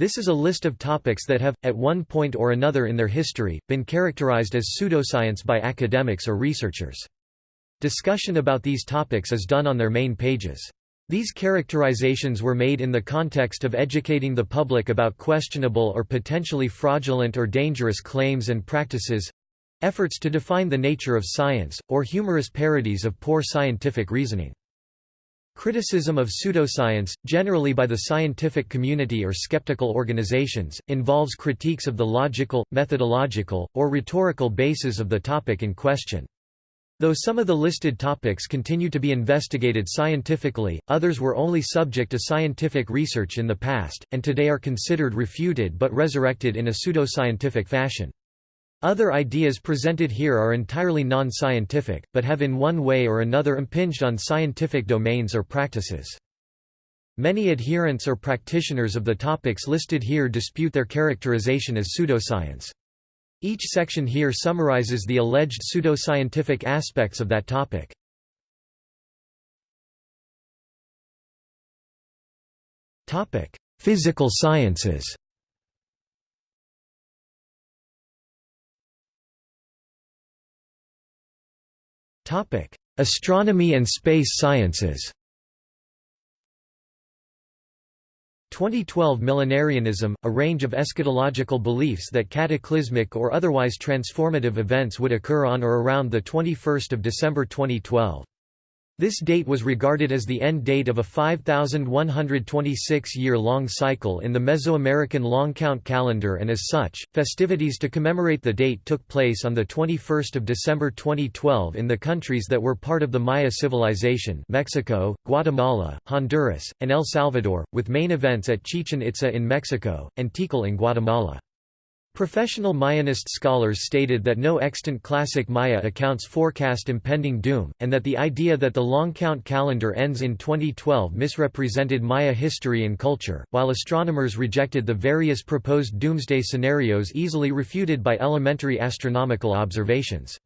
This is a list of topics that have, at one point or another in their history, been characterized as pseudoscience by academics or researchers. Discussion about these topics is done on their main pages. These characterizations were made in the context of educating the public about questionable or potentially fraudulent or dangerous claims and practices—efforts to define the nature of science, or humorous parodies of poor scientific reasoning. Criticism of pseudoscience, generally by the scientific community or skeptical organizations, involves critiques of the logical, methodological, or rhetorical basis of the topic in question. Though some of the listed topics continue to be investigated scientifically, others were only subject to scientific research in the past, and today are considered refuted but resurrected in a pseudoscientific fashion. Other ideas presented here are entirely non-scientific, but have in one way or another impinged on scientific domains or practices. Many adherents or practitioners of the topics listed here dispute their characterization as pseudoscience. Each section here summarizes the alleged pseudoscientific aspects of that topic. Physical sciences Astronomy and space sciences 2012 Millenarianism, a range of eschatological beliefs that cataclysmic or otherwise transformative events would occur on or around 21 December 2012. This date was regarded as the end date of a 5,126-year-long cycle in the Mesoamerican long count calendar and as such, festivities to commemorate the date took place on 21 December 2012 in the countries that were part of the Maya civilization Mexico, Guatemala, Honduras, and El Salvador, with main events at Chichen Itza in Mexico, and Tikal in Guatemala. Professional Mayanist scholars stated that no extant classic Maya accounts forecast impending doom, and that the idea that the long count calendar ends in 2012 misrepresented Maya history and culture, while astronomers rejected the various proposed doomsday scenarios easily refuted by elementary astronomical observations.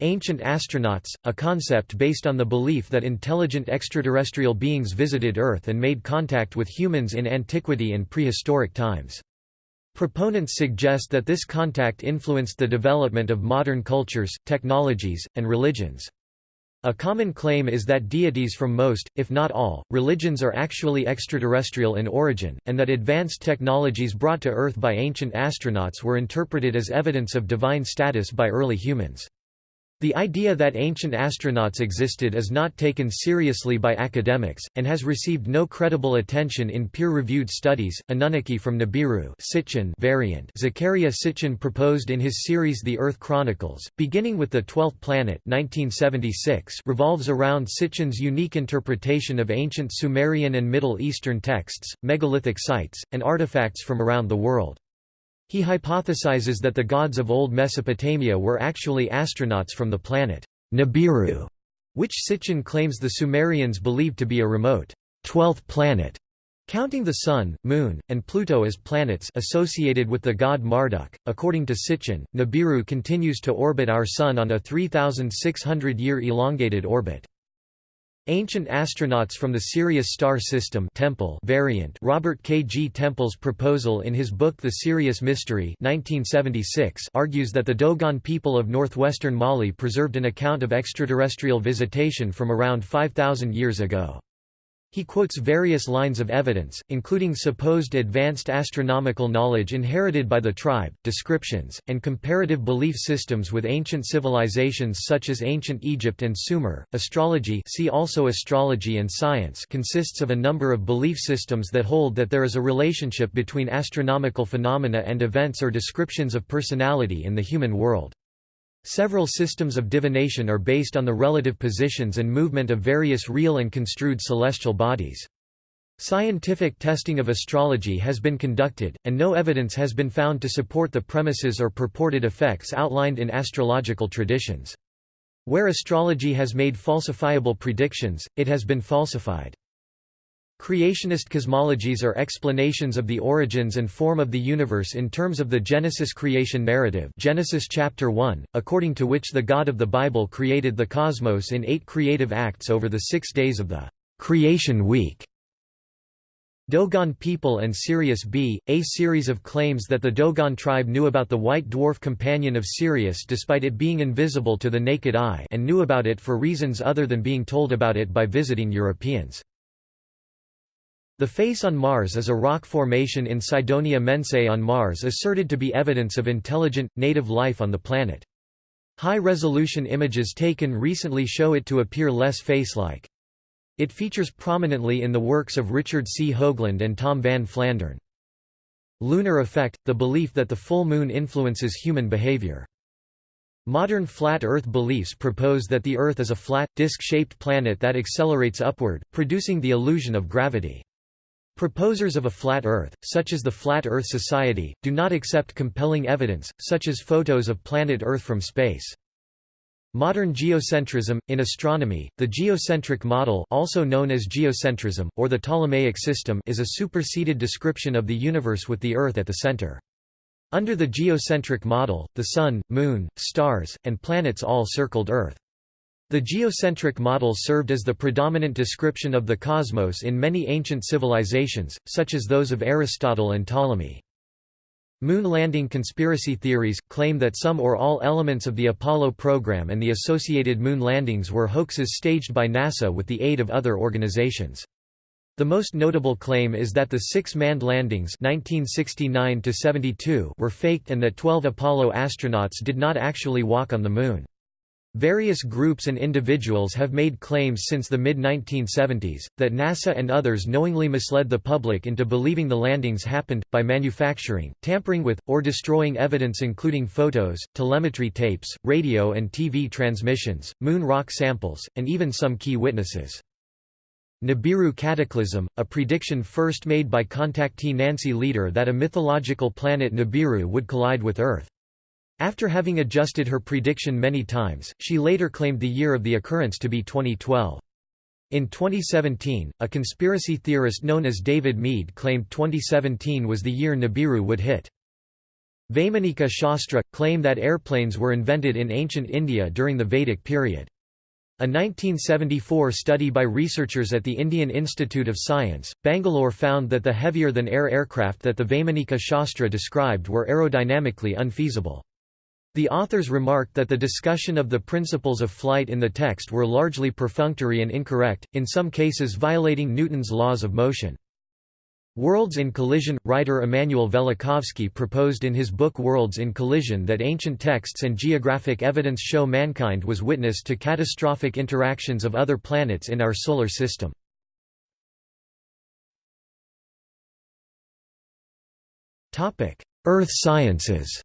Ancient astronauts, a concept based on the belief that intelligent extraterrestrial beings visited Earth and made contact with humans in antiquity and prehistoric times. Proponents suggest that this contact influenced the development of modern cultures, technologies, and religions. A common claim is that deities from most, if not all, religions are actually extraterrestrial in origin, and that advanced technologies brought to Earth by ancient astronauts were interpreted as evidence of divine status by early humans. The idea that ancient astronauts existed is not taken seriously by academics, and has received no credible attention in peer-reviewed studies. Anunnaki from Nibiru Sitchin variant Zecharia Sitchin proposed in his series The Earth Chronicles, beginning with the Twelfth Planet 1976 revolves around Sitchin's unique interpretation of ancient Sumerian and Middle Eastern texts, megalithic sites, and artifacts from around the world. He hypothesizes that the gods of old Mesopotamia were actually astronauts from the planet Nibiru, which Sitchin claims the Sumerians believed to be a remote twelfth planet, counting the Sun, Moon, and Pluto as planets associated with the god Marduk. According to Sitchin, Nibiru continues to orbit our Sun on a 3,600-year elongated orbit. Ancient astronauts from the Sirius star system Temple variant Robert K. G. Temple's proposal in his book The Sirius Mystery 1976 argues that the Dogon people of northwestern Mali preserved an account of extraterrestrial visitation from around 5,000 years ago. He quotes various lines of evidence, including supposed advanced astronomical knowledge inherited by the tribe, descriptions, and comparative belief systems with ancient civilizations such as ancient Egypt and Sumer. Astrology, see also astrology and science, consists of a number of belief systems that hold that there is a relationship between astronomical phenomena and events or descriptions of personality in the human world. Several systems of divination are based on the relative positions and movement of various real and construed celestial bodies. Scientific testing of astrology has been conducted, and no evidence has been found to support the premises or purported effects outlined in astrological traditions. Where astrology has made falsifiable predictions, it has been falsified. Creationist cosmologies are explanations of the origins and form of the universe in terms of the Genesis creation narrative Genesis chapter 1, according to which the God of the Bible created the cosmos in eight creative acts over the six days of the creation week. Dogon people and Sirius B, a series of claims that the Dogon tribe knew about the white dwarf companion of Sirius despite it being invisible to the naked eye and knew about it for reasons other than being told about it by visiting Europeans. The face on Mars is a rock formation in Cydonia Mensae on Mars asserted to be evidence of intelligent, native life on the planet. High-resolution images taken recently show it to appear less face-like. It features prominently in the works of Richard C. Hoagland and Tom Van Flandern. Lunar effect – the belief that the full moon influences human behavior. Modern flat Earth beliefs propose that the Earth is a flat, disc-shaped planet that accelerates upward, producing the illusion of gravity. Proposers of a flat Earth, such as the Flat Earth Society, do not accept compelling evidence, such as photos of planet Earth from space. Modern geocentrism in astronomy, the geocentric model, also known as geocentrism or the Ptolemaic system, is a superseded description of the universe with the Earth at the center. Under the geocentric model, the sun, moon, stars, and planets all circled Earth. The geocentric model served as the predominant description of the cosmos in many ancient civilizations, such as those of Aristotle and Ptolemy. Moon landing conspiracy theories, claim that some or all elements of the Apollo program and the associated moon landings were hoaxes staged by NASA with the aid of other organizations. The most notable claim is that the six manned landings 1969 were faked and that 12 Apollo astronauts did not actually walk on the Moon. Various groups and individuals have made claims since the mid-1970s, that NASA and others knowingly misled the public into believing the landings happened, by manufacturing, tampering with, or destroying evidence including photos, telemetry tapes, radio and TV transmissions, moon rock samples, and even some key witnesses. Nibiru cataclysm, a prediction first made by contactee Nancy Lieder that a mythological planet Nibiru would collide with Earth. After having adjusted her prediction many times, she later claimed the year of the occurrence to be 2012. In 2017, a conspiracy theorist known as David Meade claimed 2017 was the year Nibiru would hit. Vaimanika Shastra – claim that airplanes were invented in ancient India during the Vedic period. A 1974 study by researchers at the Indian Institute of Science, Bangalore found that the heavier-than-air aircraft that the Vaimanika Shastra described were aerodynamically unfeasible. The authors remarked that the discussion of the principles of flight in the text were largely perfunctory and incorrect, in some cases violating Newton's laws of motion. Worlds in Collision – Writer Immanuel Velikovsky proposed in his book Worlds in Collision that ancient texts and geographic evidence show mankind was witness to catastrophic interactions of other planets in our solar system. Earth sciences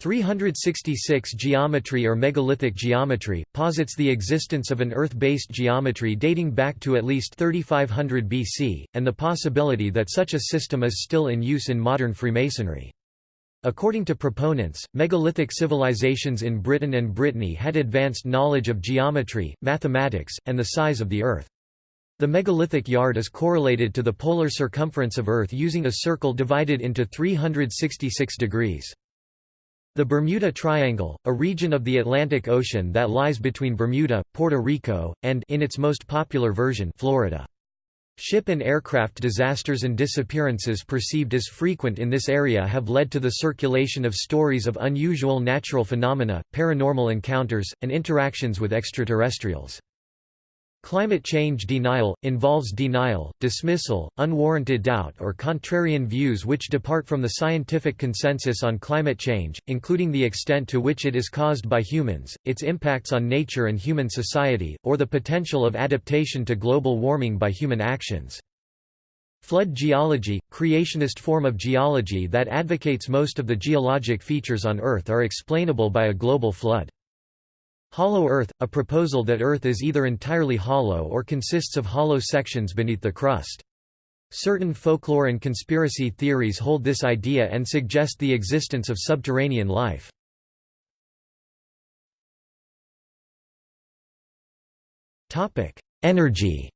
366 Geometry or megalithic geometry, posits the existence of an Earth-based geometry dating back to at least 3500 BC, and the possibility that such a system is still in use in modern Freemasonry. According to proponents, megalithic civilizations in Britain and Brittany had advanced knowledge of geometry, mathematics, and the size of the Earth. The megalithic yard is correlated to the polar circumference of Earth using a circle divided into 366 degrees. The Bermuda Triangle, a region of the Atlantic Ocean that lies between Bermuda, Puerto Rico, and in its most popular version, Florida. Ship and aircraft disasters and disappearances perceived as frequent in this area have led to the circulation of stories of unusual natural phenomena, paranormal encounters, and interactions with extraterrestrials. Climate change denial, involves denial, dismissal, unwarranted doubt or contrarian views which depart from the scientific consensus on climate change, including the extent to which it is caused by humans, its impacts on nature and human society, or the potential of adaptation to global warming by human actions. Flood geology, creationist form of geology that advocates most of the geologic features on Earth are explainable by a global flood. Hollow Earth, a proposal that Earth is either entirely hollow or consists of hollow sections beneath the crust. Certain folklore and conspiracy theories hold this idea and suggest the existence of subterranean life. Energy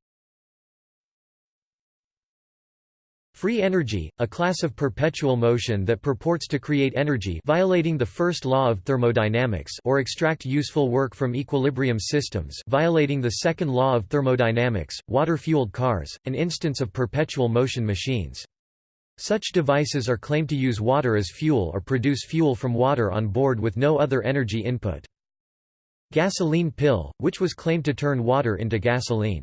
Free energy, a class of perpetual motion that purports to create energy violating the first law of thermodynamics or extract useful work from equilibrium systems violating the second law of thermodynamics, water-fueled cars, an instance of perpetual motion machines. Such devices are claimed to use water as fuel or produce fuel from water on board with no other energy input. Gasoline pill, which was claimed to turn water into gasoline.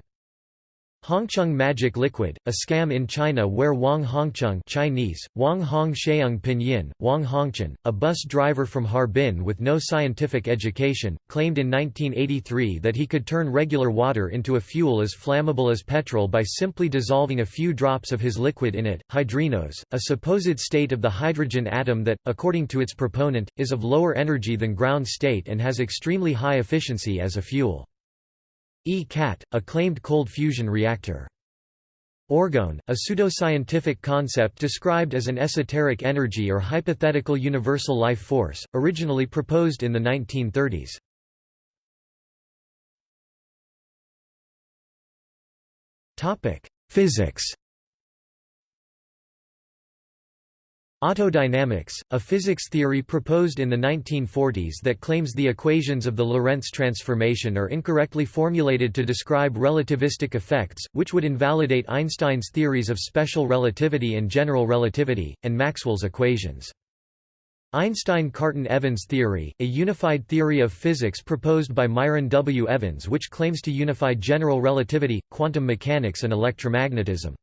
Hongcheng magic liquid, a scam in China where Wang Hongcheng Chinese, Wang Hong Sheung Pinyin, Wang Hongchen, a bus driver from Harbin with no scientific education, claimed in 1983 that he could turn regular water into a fuel as flammable as petrol by simply dissolving a few drops of his liquid in it. Hydrinos, a supposed state of the hydrogen atom that, according to its proponent, is of lower energy than ground state and has extremely high efficiency as a fuel. E-CAT, a claimed cold fusion reactor. Orgone, a pseudoscientific concept described as an esoteric energy or hypothetical universal life force, originally proposed in the 1930s. Physics Autodynamics, a physics theory proposed in the 1940s that claims the equations of the Lorentz transformation are incorrectly formulated to describe relativistic effects, which would invalidate Einstein's theories of special relativity and general relativity, and Maxwell's equations. Einstein-Cartan-Evans theory, a unified theory of physics proposed by Myron W. Evans which claims to unify general relativity, quantum mechanics and electromagnetism.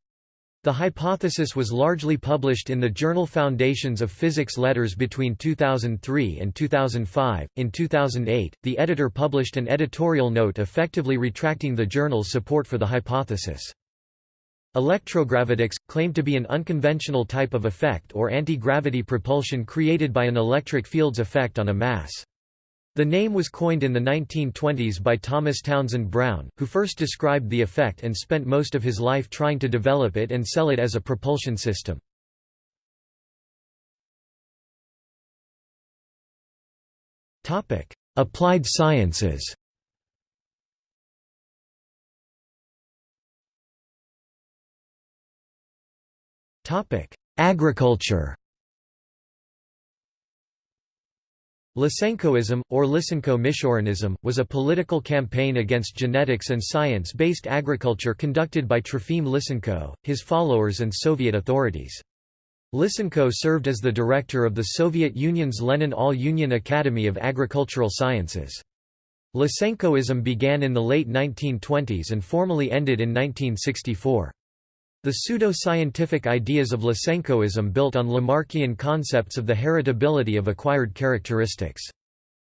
The hypothesis was largely published in the journal Foundations of Physics Letters between 2003 and 2005. In 2008, the editor published an editorial note effectively retracting the journal's support for the hypothesis. Electrogravitics, claimed to be an unconventional type of effect or anti-gravity propulsion created by an electric field's effect on a mass. The name was coined in the 1920s by Thomas Townsend Brown, who first described the effect and spent most of his life trying to develop it and sell it as a propulsion system. Applied sciences Agriculture Lysenkoism, or Lysenko-Michurinism, was a political campaign against genetics and science-based agriculture conducted by Trofim Lysenko, his followers and Soviet authorities. Lysenko served as the director of the Soviet Union's Lenin All-Union Academy of Agricultural Sciences. Lysenkoism began in the late 1920s and formally ended in 1964. The pseudo-scientific ideas of Lysenkoism built on Lamarckian concepts of the heritability of acquired characteristics.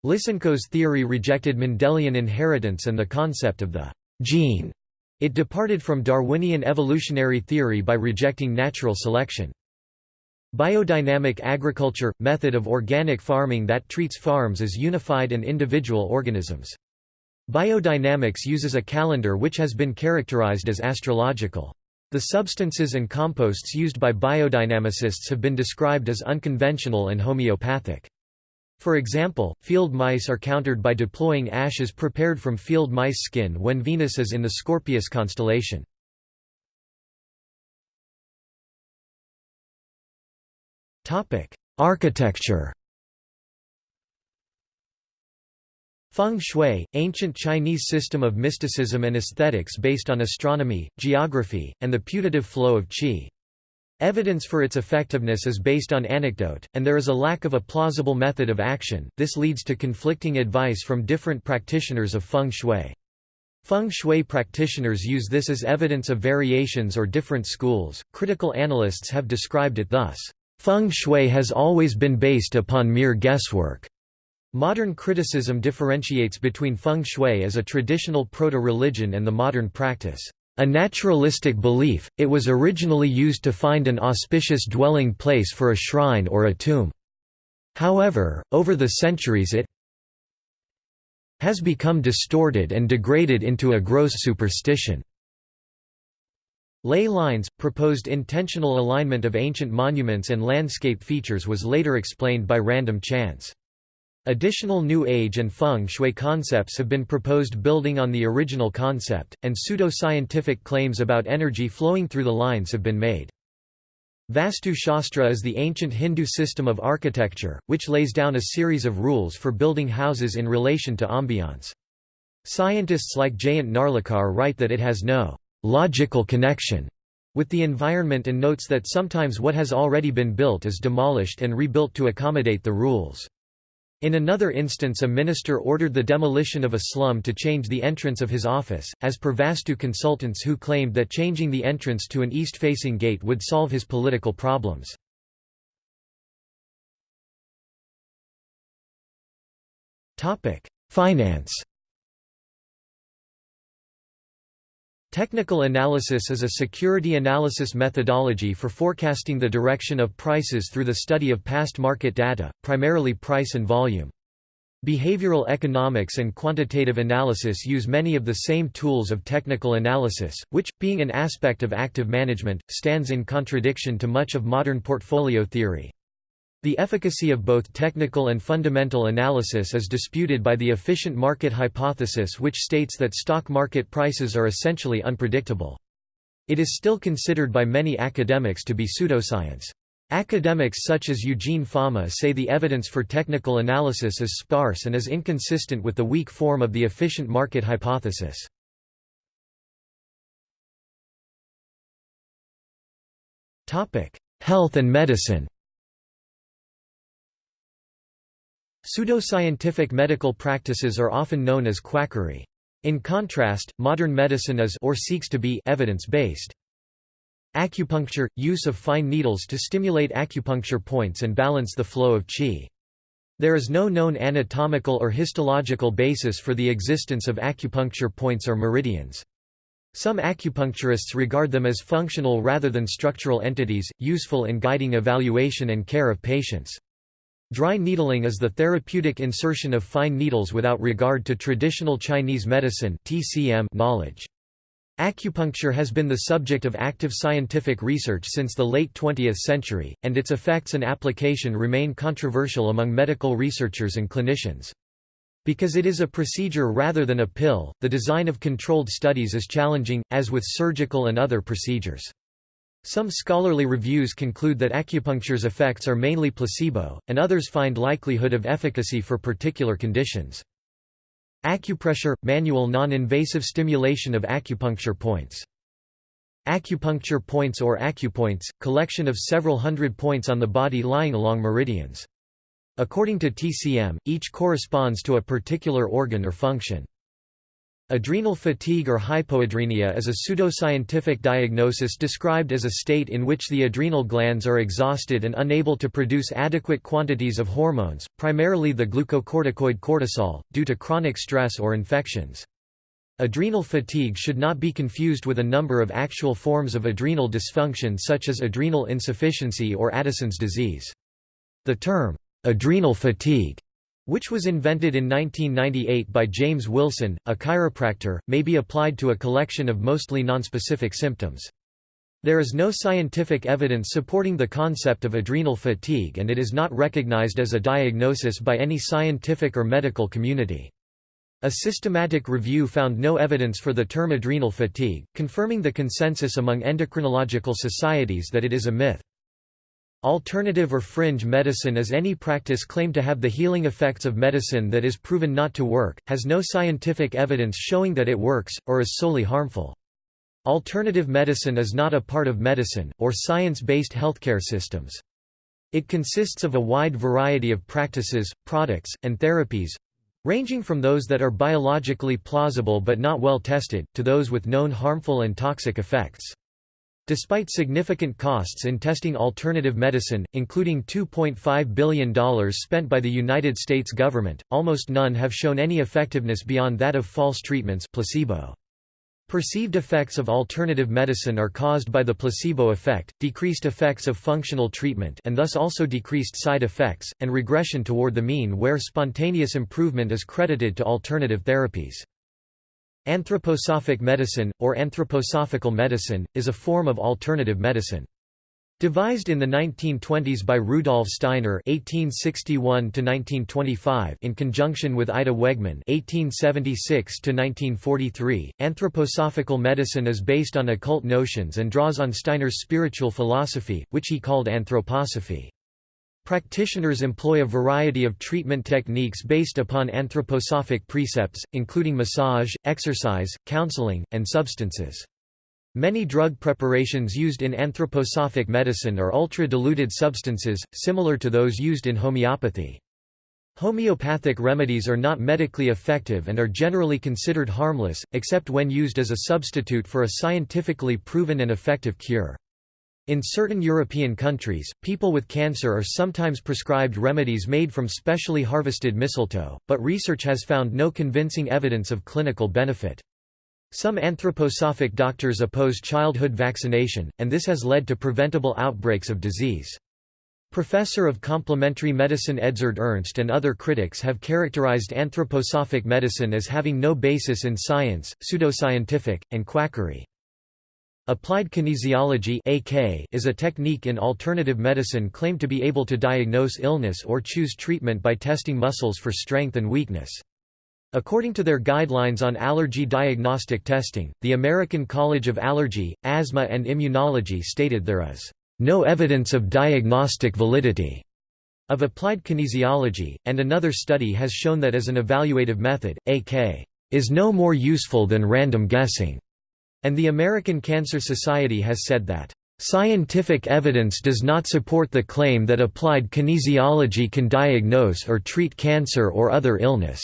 Lysenko's theory rejected Mendelian inheritance and the concept of the gene. It departed from Darwinian evolutionary theory by rejecting natural selection. Biodynamic agriculture – method of organic farming that treats farms as unified and individual organisms. Biodynamics uses a calendar which has been characterized as astrological. The substances and composts used by biodynamicists have been described as unconventional and homeopathic. For example, field mice are countered by deploying ashes prepared from field mice skin when Venus is in the Scorpius constellation. Architecture Feng Shui, ancient Chinese system of mysticism and aesthetics based on astronomy, geography, and the putative flow of qi. Evidence for its effectiveness is based on anecdote, and there is a lack of a plausible method of action, this leads to conflicting advice from different practitioners of feng shui. Feng shui practitioners use this as evidence of variations or different schools. Critical analysts have described it thus Feng shui has always been based upon mere guesswork. Modern criticism differentiates between feng shui as a traditional proto-religion and the modern practice. A naturalistic belief, it was originally used to find an auspicious dwelling place for a shrine or a tomb. However, over the centuries it has become distorted and degraded into a gross superstition. Ley lines, proposed intentional alignment of ancient monuments and landscape features was later explained by random chance. Additional New Age and Feng Shui concepts have been proposed building on the original concept, and pseudo-scientific claims about energy flowing through the lines have been made. Vastu Shastra is the ancient Hindu system of architecture, which lays down a series of rules for building houses in relation to ambiance. Scientists like Jayant Narlikar write that it has no logical connection with the environment and notes that sometimes what has already been built is demolished and rebuilt to accommodate the rules. In another instance a minister ordered the demolition of a slum to change the entrance of his office, as per Vastu consultants who claimed that changing the entrance to an east-facing gate would solve his political problems. Finance Technical analysis is a security analysis methodology for forecasting the direction of prices through the study of past market data, primarily price and volume. Behavioral economics and quantitative analysis use many of the same tools of technical analysis, which, being an aspect of active management, stands in contradiction to much of modern portfolio theory. The efficacy of both technical and fundamental analysis is disputed by the efficient market hypothesis which states that stock market prices are essentially unpredictable. It is still considered by many academics to be pseudoscience. Academics such as Eugene Fama say the evidence for technical analysis is sparse and is inconsistent with the weak form of the efficient market hypothesis. Health and medicine Pseudoscientific medical practices are often known as quackery. In contrast, modern medicine is or seeks to be evidence-based. Acupuncture – use of fine needles to stimulate acupuncture points and balance the flow of qi. There is no known anatomical or histological basis for the existence of acupuncture points or meridians. Some acupuncturists regard them as functional rather than structural entities, useful in guiding evaluation and care of patients. Dry needling is the therapeutic insertion of fine needles without regard to traditional Chinese medicine knowledge. Acupuncture has been the subject of active scientific research since the late 20th century, and its effects and application remain controversial among medical researchers and clinicians. Because it is a procedure rather than a pill, the design of controlled studies is challenging, as with surgical and other procedures. Some scholarly reviews conclude that acupuncture's effects are mainly placebo, and others find likelihood of efficacy for particular conditions. Acupressure – manual non-invasive stimulation of acupuncture points. Acupuncture points or acupoints – collection of several hundred points on the body lying along meridians. According to TCM, each corresponds to a particular organ or function. Adrenal fatigue or hypoadrenia is a pseudoscientific diagnosis described as a state in which the adrenal glands are exhausted and unable to produce adequate quantities of hormones, primarily the glucocorticoid cortisol, due to chronic stress or infections. Adrenal fatigue should not be confused with a number of actual forms of adrenal dysfunction such as adrenal insufficiency or Addison's disease. The term, adrenal fatigue which was invented in 1998 by James Wilson, a chiropractor, may be applied to a collection of mostly nonspecific symptoms. There is no scientific evidence supporting the concept of adrenal fatigue and it is not recognized as a diagnosis by any scientific or medical community. A systematic review found no evidence for the term adrenal fatigue, confirming the consensus among endocrinological societies that it is a myth. Alternative or fringe medicine is any practice claimed to have the healing effects of medicine that is proven not to work, has no scientific evidence showing that it works, or is solely harmful. Alternative medicine is not a part of medicine, or science-based healthcare systems. It consists of a wide variety of practices, products, and therapies, ranging from those that are biologically plausible but not well tested, to those with known harmful and toxic effects. Despite significant costs in testing alternative medicine, including $2.5 billion spent by the United States government, almost none have shown any effectiveness beyond that of false treatments placebo. Perceived effects of alternative medicine are caused by the placebo effect, decreased effects of functional treatment and thus also decreased side effects, and regression toward the mean where spontaneous improvement is credited to alternative therapies. Anthroposophic medicine, or anthroposophical medicine, is a form of alternative medicine. Devised in the 1920s by Rudolf Steiner (1861–1925) in conjunction with Ita Wegman (1876–1943), anthroposophical medicine is based on occult notions and draws on Steiner's spiritual philosophy, which he called anthroposophy. Practitioners employ a variety of treatment techniques based upon anthroposophic precepts, including massage, exercise, counseling, and substances. Many drug preparations used in anthroposophic medicine are ultra-diluted substances, similar to those used in homeopathy. Homeopathic remedies are not medically effective and are generally considered harmless, except when used as a substitute for a scientifically proven and effective cure. In certain European countries, people with cancer are sometimes prescribed remedies made from specially harvested mistletoe, but research has found no convincing evidence of clinical benefit. Some anthroposophic doctors oppose childhood vaccination, and this has led to preventable outbreaks of disease. Professor of complementary medicine Edzard Ernst and other critics have characterized anthroposophic medicine as having no basis in science, pseudoscientific, and quackery. Applied kinesiology AK is a technique in alternative medicine claimed to be able to diagnose illness or choose treatment by testing muscles for strength and weakness. According to their guidelines on allergy diagnostic testing, the American College of Allergy, Asthma and Immunology stated there is no evidence of diagnostic validity of applied kinesiology, and another study has shown that as an evaluative method, AK is no more useful than random guessing, and the American Cancer Society has said that Scientific evidence does not support the claim that applied kinesiology can diagnose or treat cancer or other illness.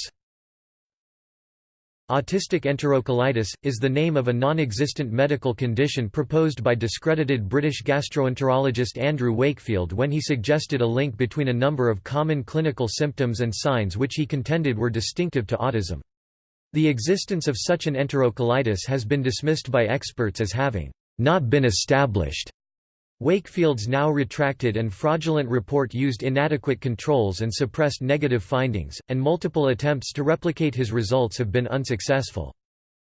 Autistic enterocolitis, is the name of a non-existent medical condition proposed by discredited British gastroenterologist Andrew Wakefield when he suggested a link between a number of common clinical symptoms and signs which he contended were distinctive to autism. The existence of such an enterocolitis has been dismissed by experts as having not been established. Wakefield's now retracted and fraudulent report used inadequate controls and suppressed negative findings, and multiple attempts to replicate his results have been unsuccessful.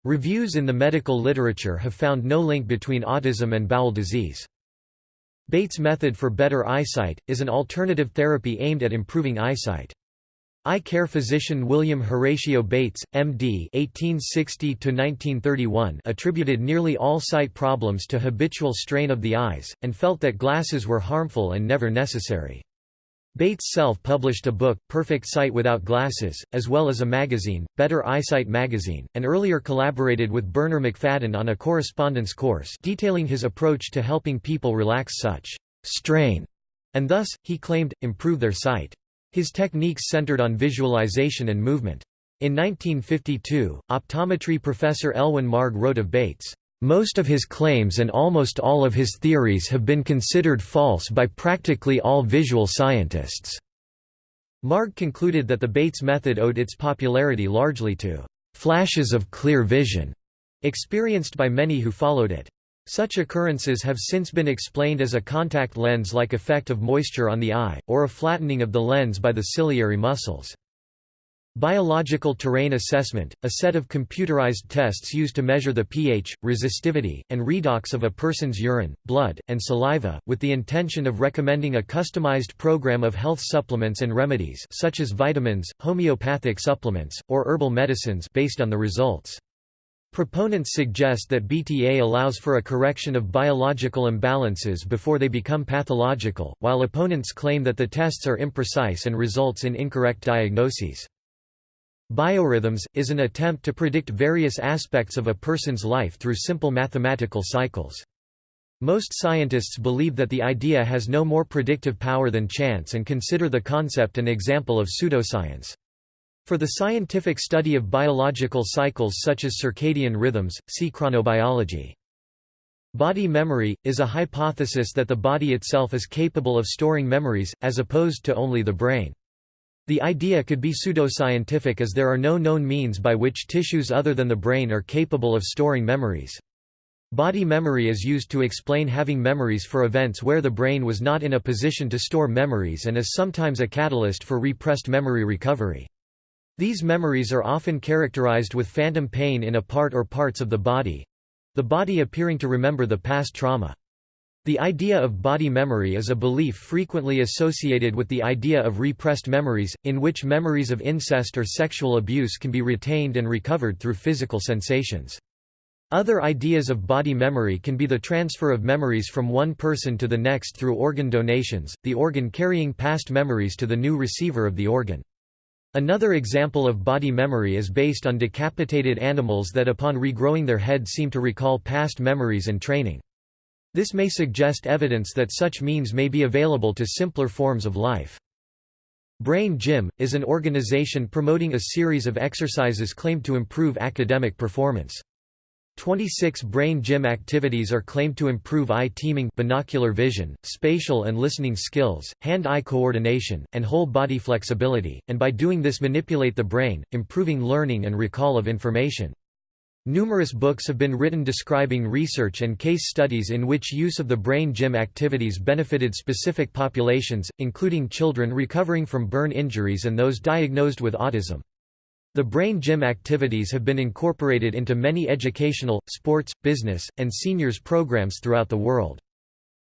Reviews in the medical literature have found no link between autism and bowel disease. Bates' method for better eyesight, is an alternative therapy aimed at improving eyesight. Eye care physician William Horatio Bates, M.D. (1860–1931) attributed nearly all sight problems to habitual strain of the eyes, and felt that glasses were harmful and never necessary. Bates self-published a book, Perfect Sight Without Glasses, as well as a magazine, Better Eyesight Magazine, and earlier collaborated with Bernarr Macfadden on a correspondence course detailing his approach to helping people relax such strain, and thus, he claimed, improve their sight. His techniques centered on visualization and movement. In 1952, optometry professor Elwin Marg wrote of Bates, "...most of his claims and almost all of his theories have been considered false by practically all visual scientists." Marg concluded that the Bates method owed its popularity largely to "...flashes of clear vision," experienced by many who followed it. Such occurrences have since been explained as a contact lens-like effect of moisture on the eye, or a flattening of the lens by the ciliary muscles. Biological terrain assessment, a set of computerized tests used to measure the pH, resistivity, and redox of a person's urine, blood, and saliva, with the intention of recommending a customized program of health supplements and remedies such as vitamins, homeopathic supplements, or herbal medicines based on the results. Proponents suggest that BTA allows for a correction of biological imbalances before they become pathological, while opponents claim that the tests are imprecise and results in incorrect diagnoses. Biorhythms, is an attempt to predict various aspects of a person's life through simple mathematical cycles. Most scientists believe that the idea has no more predictive power than chance and consider the concept an example of pseudoscience. For the scientific study of biological cycles such as circadian rhythms, see chronobiology. Body memory, is a hypothesis that the body itself is capable of storing memories, as opposed to only the brain. The idea could be pseudoscientific as there are no known means by which tissues other than the brain are capable of storing memories. Body memory is used to explain having memories for events where the brain was not in a position to store memories and is sometimes a catalyst for repressed memory recovery. These memories are often characterized with phantom pain in a part or parts of the body the body appearing to remember the past trauma. The idea of body memory is a belief frequently associated with the idea of repressed memories, in which memories of incest or sexual abuse can be retained and recovered through physical sensations. Other ideas of body memory can be the transfer of memories from one person to the next through organ donations, the organ carrying past memories to the new receiver of the organ. Another example of body memory is based on decapitated animals that upon regrowing their head seem to recall past memories and training. This may suggest evidence that such means may be available to simpler forms of life. Brain Gym, is an organization promoting a series of exercises claimed to improve academic performance. 26 brain gym activities are claimed to improve eye teaming binocular vision, spatial and listening skills, hand-eye coordination, and whole body flexibility, and by doing this manipulate the brain, improving learning and recall of information. Numerous books have been written describing research and case studies in which use of the brain gym activities benefited specific populations, including children recovering from burn injuries and those diagnosed with autism. The brain gym activities have been incorporated into many educational, sports, business, and seniors programs throughout the world.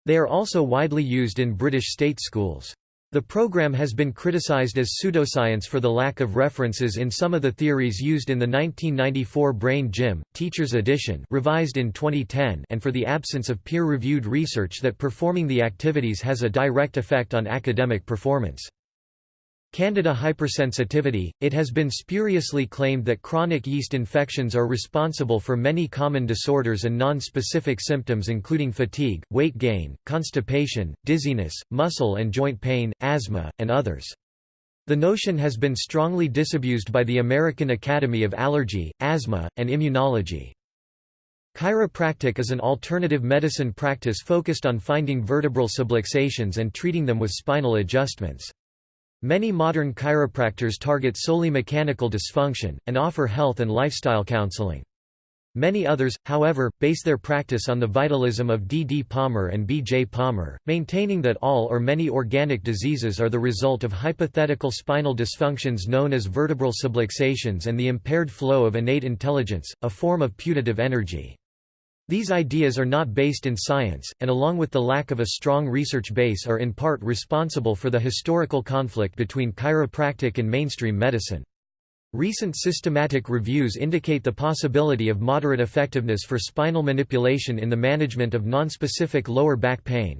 They are also widely used in British state schools. The program has been criticized as pseudoscience for the lack of references in some of the theories used in the 1994 Brain Gym, Teacher's Edition revised in 2010 and for the absence of peer-reviewed research that performing the activities has a direct effect on academic performance. Candida hypersensitivity – It has been spuriously claimed that chronic yeast infections are responsible for many common disorders and non-specific symptoms including fatigue, weight gain, constipation, dizziness, muscle and joint pain, asthma, and others. The notion has been strongly disabused by the American Academy of Allergy, Asthma, and Immunology. Chiropractic is an alternative medicine practice focused on finding vertebral subluxations and treating them with spinal adjustments. Many modern chiropractors target solely mechanical dysfunction, and offer health and lifestyle counseling. Many others, however, base their practice on the vitalism of D. D. Palmer and B. J. Palmer, maintaining that all or many organic diseases are the result of hypothetical spinal dysfunctions known as vertebral subluxations and the impaired flow of innate intelligence, a form of putative energy. These ideas are not based in science, and along with the lack of a strong research base are in part responsible for the historical conflict between chiropractic and mainstream medicine. Recent systematic reviews indicate the possibility of moderate effectiveness for spinal manipulation in the management of nonspecific lower back pain.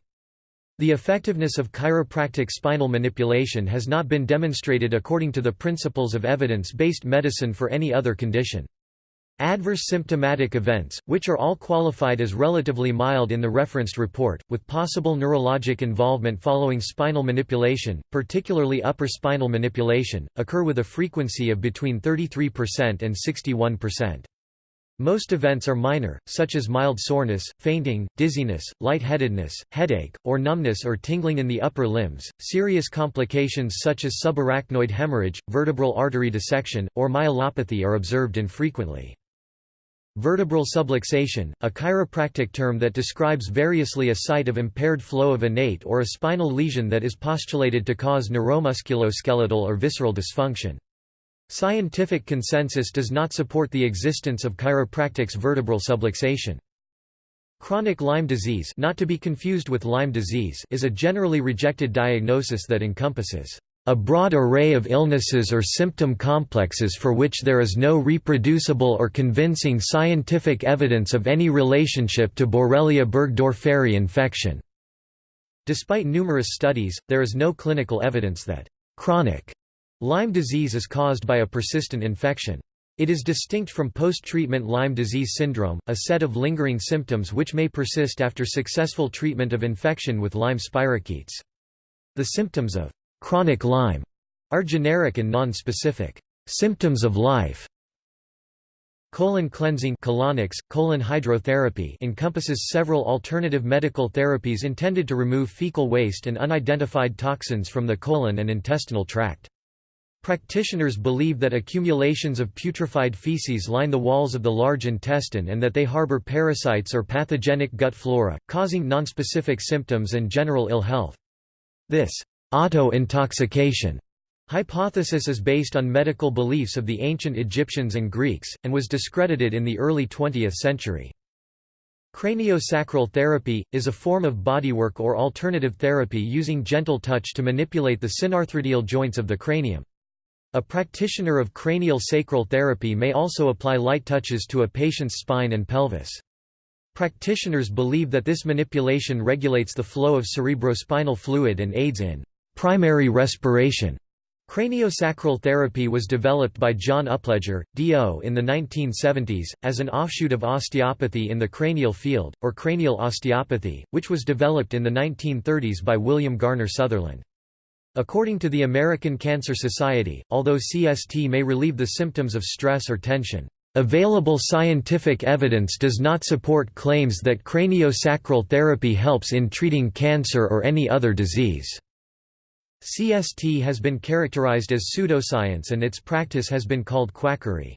The effectiveness of chiropractic spinal manipulation has not been demonstrated according to the principles of evidence-based medicine for any other condition. Adverse symptomatic events, which are all qualified as relatively mild in the referenced report, with possible neurologic involvement following spinal manipulation, particularly upper spinal manipulation, occur with a frequency of between 33% and 61%. Most events are minor, such as mild soreness, fainting, dizziness, lightheadedness, headache, or numbness or tingling in the upper limbs. Serious complications such as subarachnoid hemorrhage, vertebral artery dissection, or myelopathy are observed infrequently. Vertebral subluxation, a chiropractic term that describes variously a site of impaired flow of innate or a spinal lesion that is postulated to cause neuromusculoskeletal or visceral dysfunction. Scientific consensus does not support the existence of chiropractic's vertebral subluxation. Chronic Lyme disease not to be confused with Lyme disease is a generally rejected diagnosis that encompasses a broad array of illnesses or symptom complexes for which there is no reproducible or convincing scientific evidence of any relationship to Borrelia burgdorferi infection. Despite numerous studies, there is no clinical evidence that chronic Lyme disease is caused by a persistent infection. It is distinct from post-treatment Lyme disease syndrome, a set of lingering symptoms which may persist after successful treatment of infection with Lyme spirochetes. The symptoms of Chronic Lyme are generic and non-specific. Symptoms of life Colon cleansing colonics, colon hydrotherapy encompasses several alternative medical therapies intended to remove fecal waste and unidentified toxins from the colon and intestinal tract. Practitioners believe that accumulations of putrefied feces line the walls of the large intestine and that they harbor parasites or pathogenic gut flora, causing nonspecific symptoms and general ill health. This Auto-intoxication hypothesis is based on medical beliefs of the ancient Egyptians and Greeks, and was discredited in the early 20th century. Craniosacral therapy, is a form of bodywork or alternative therapy using gentle touch to manipulate the synarthrodial joints of the cranium. A practitioner of cranial sacral therapy may also apply light touches to a patient's spine and pelvis. Practitioners believe that this manipulation regulates the flow of cerebrospinal fluid and aids in primary respiration. Craniosacral therapy was developed by John Upledger, D.O. in the 1970s, as an offshoot of osteopathy in the cranial field, or cranial osteopathy, which was developed in the 1930s by William Garner Sutherland. According to the American Cancer Society, although CST may relieve the symptoms of stress or tension, Available scientific evidence does not support claims that craniosacral therapy helps in treating cancer or any other disease. CST has been characterized as pseudoscience and its practice has been called quackery.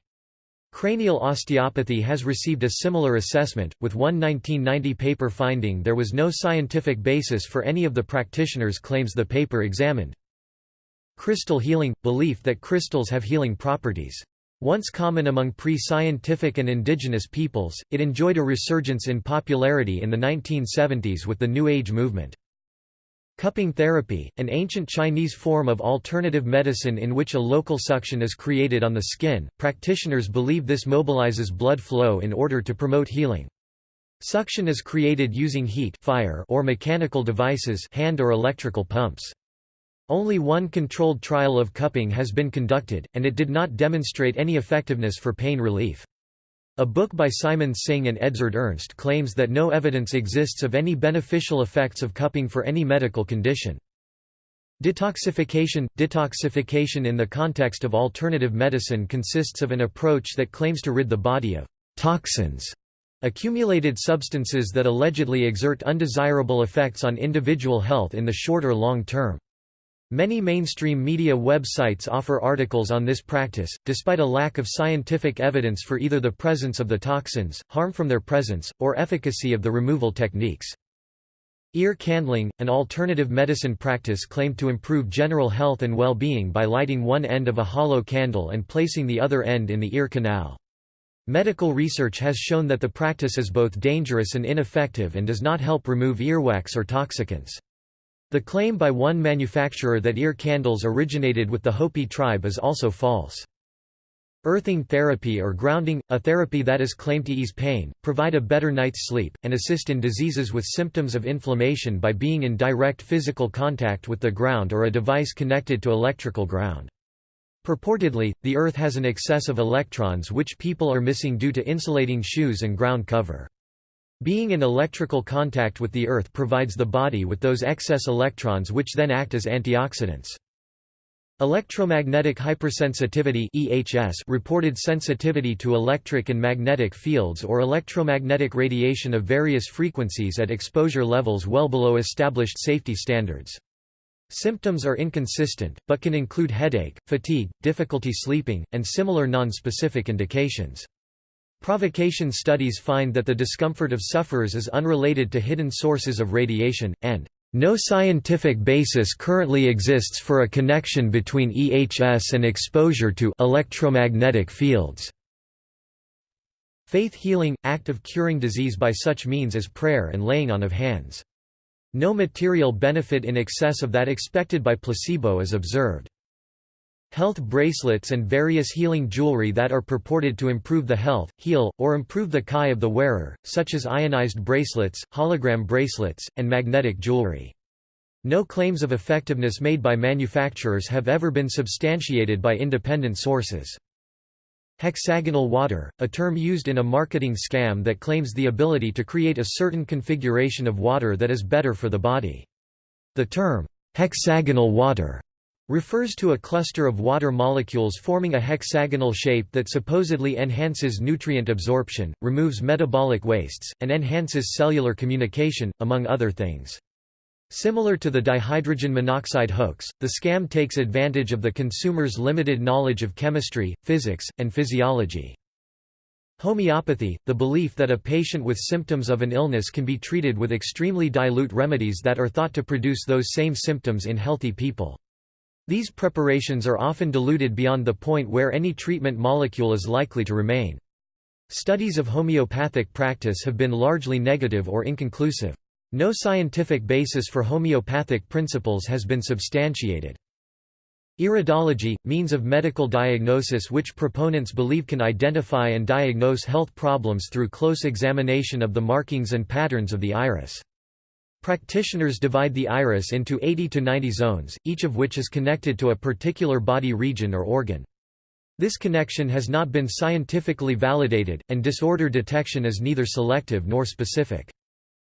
Cranial osteopathy has received a similar assessment, with one 1990 paper finding there was no scientific basis for any of the practitioners' claims the paper examined. Crystal healing – belief that crystals have healing properties. Once common among pre-scientific and indigenous peoples, it enjoyed a resurgence in popularity in the 1970s with the New Age movement. Cupping therapy, an ancient Chinese form of alternative medicine in which a local suction is created on the skin, practitioners believe this mobilizes blood flow in order to promote healing. Suction is created using heat fire or mechanical devices hand or electrical pumps. Only one controlled trial of cupping has been conducted, and it did not demonstrate any effectiveness for pain relief. A book by Simon Singh and Edzard Ernst claims that no evidence exists of any beneficial effects of cupping for any medical condition. Detoxification Detoxification in the context of alternative medicine consists of an approach that claims to rid the body of toxins, accumulated substances that allegedly exert undesirable effects on individual health in the short or long term. Many mainstream media websites offer articles on this practice, despite a lack of scientific evidence for either the presence of the toxins, harm from their presence, or efficacy of the removal techniques. Ear candling, an alternative medicine practice claimed to improve general health and well-being by lighting one end of a hollow candle and placing the other end in the ear canal. Medical research has shown that the practice is both dangerous and ineffective and does not help remove earwax or toxicants. The claim by one manufacturer that ear candles originated with the Hopi tribe is also false. Earthing therapy or grounding, a therapy that is claimed to ease pain, provide a better night's sleep, and assist in diseases with symptoms of inflammation by being in direct physical contact with the ground or a device connected to electrical ground. Purportedly, the Earth has an excess of electrons which people are missing due to insulating shoes and ground cover. Being in electrical contact with the Earth provides the body with those excess electrons which then act as antioxidants. Electromagnetic hypersensitivity EHS reported sensitivity to electric and magnetic fields or electromagnetic radiation of various frequencies at exposure levels well below established safety standards. Symptoms are inconsistent, but can include headache, fatigue, difficulty sleeping, and similar non-specific indications. Provocation studies find that the discomfort of sufferers is unrelated to hidden sources of radiation, and no scientific basis currently exists for a connection between EHS and exposure to electromagnetic fields. Faith healing – act of curing disease by such means as prayer and laying on of hands. No material benefit in excess of that expected by placebo is observed. Health bracelets and various healing jewelry that are purported to improve the health, heal, or improve the Chi of the wearer, such as ionized bracelets, hologram bracelets, and magnetic jewelry. No claims of effectiveness made by manufacturers have ever been substantiated by independent sources. Hexagonal water, a term used in a marketing scam that claims the ability to create a certain configuration of water that is better for the body. The term, hexagonal water refers to a cluster of water molecules forming a hexagonal shape that supposedly enhances nutrient absorption, removes metabolic wastes, and enhances cellular communication, among other things. Similar to the dihydrogen monoxide hoax, the scam takes advantage of the consumer's limited knowledge of chemistry, physics, and physiology. Homeopathy, the belief that a patient with symptoms of an illness can be treated with extremely dilute remedies that are thought to produce those same symptoms in healthy people. These preparations are often diluted beyond the point where any treatment molecule is likely to remain. Studies of homeopathic practice have been largely negative or inconclusive. No scientific basis for homeopathic principles has been substantiated. Iridology, means of medical diagnosis which proponents believe can identify and diagnose health problems through close examination of the markings and patterns of the iris. Practitioners divide the iris into 80 to 90 zones, each of which is connected to a particular body region or organ. This connection has not been scientifically validated, and disorder detection is neither selective nor specific.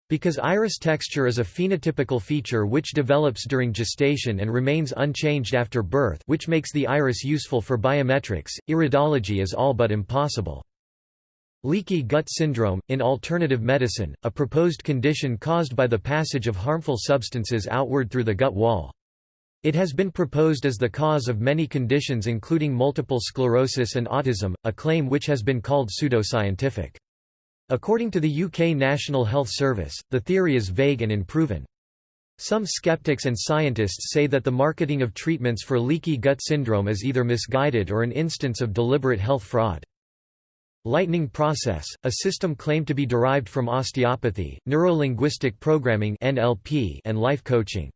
Because iris texture is a phenotypical feature which develops during gestation and remains unchanged after birth which makes the iris useful for biometrics, iridology is all but impossible. Leaky gut syndrome, in alternative medicine, a proposed condition caused by the passage of harmful substances outward through the gut wall. It has been proposed as the cause of many conditions including multiple sclerosis and autism, a claim which has been called pseudoscientific. According to the UK National Health Service, the theory is vague and unproven. Some skeptics and scientists say that the marketing of treatments for leaky gut syndrome is either misguided or an instance of deliberate health fraud. Lightning process, a system claimed to be derived from osteopathy, neurolinguistic programming (NLP), and life coaching.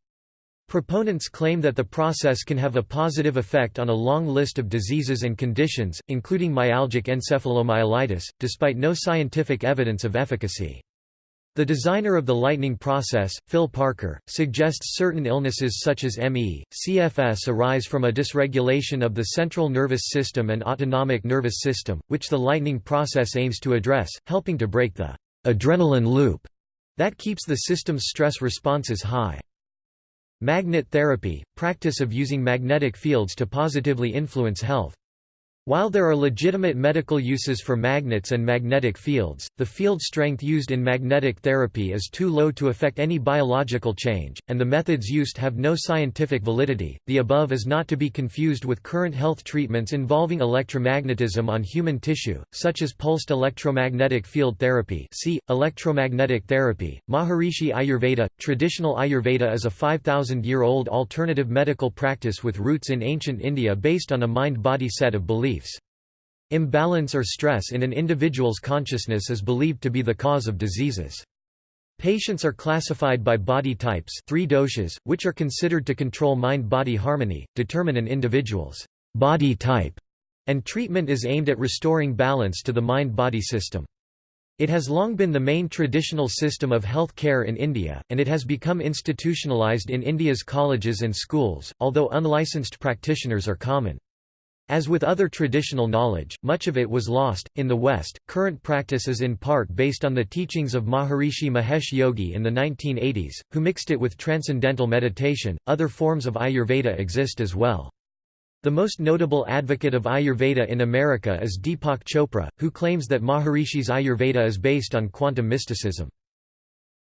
Proponents claim that the process can have a positive effect on a long list of diseases and conditions, including myalgic encephalomyelitis, despite no scientific evidence of efficacy. The designer of the lightning process, Phil Parker, suggests certain illnesses such as ME, CFS arise from a dysregulation of the central nervous system and autonomic nervous system, which the lightning process aims to address, helping to break the adrenaline loop that keeps the system's stress responses high. Magnet therapy – practice of using magnetic fields to positively influence health. While there are legitimate medical uses for magnets and magnetic fields, the field strength used in magnetic therapy is too low to affect any biological change, and the methods used have no scientific validity. The above is not to be confused with current health treatments involving electromagnetism on human tissue, such as pulsed electromagnetic field therapy. See electromagnetic therapy. Maharishi Ayurveda. Traditional Ayurveda is a 5000-year-old alternative medical practice with roots in ancient India based on a mind-body set of beliefs beliefs. Imbalance or stress in an individual's consciousness is believed to be the cause of diseases. Patients are classified by body types three doshas, which are considered to control mind-body harmony, determine an individual's body type, and treatment is aimed at restoring balance to the mind-body system. It has long been the main traditional system of health care in India, and it has become institutionalized in India's colleges and schools, although unlicensed practitioners are common. As with other traditional knowledge, much of it was lost. In the West, current practice is in part based on the teachings of Maharishi Mahesh Yogi in the 1980s, who mixed it with transcendental meditation. Other forms of Ayurveda exist as well. The most notable advocate of Ayurveda in America is Deepak Chopra, who claims that Maharishi's Ayurveda is based on quantum mysticism.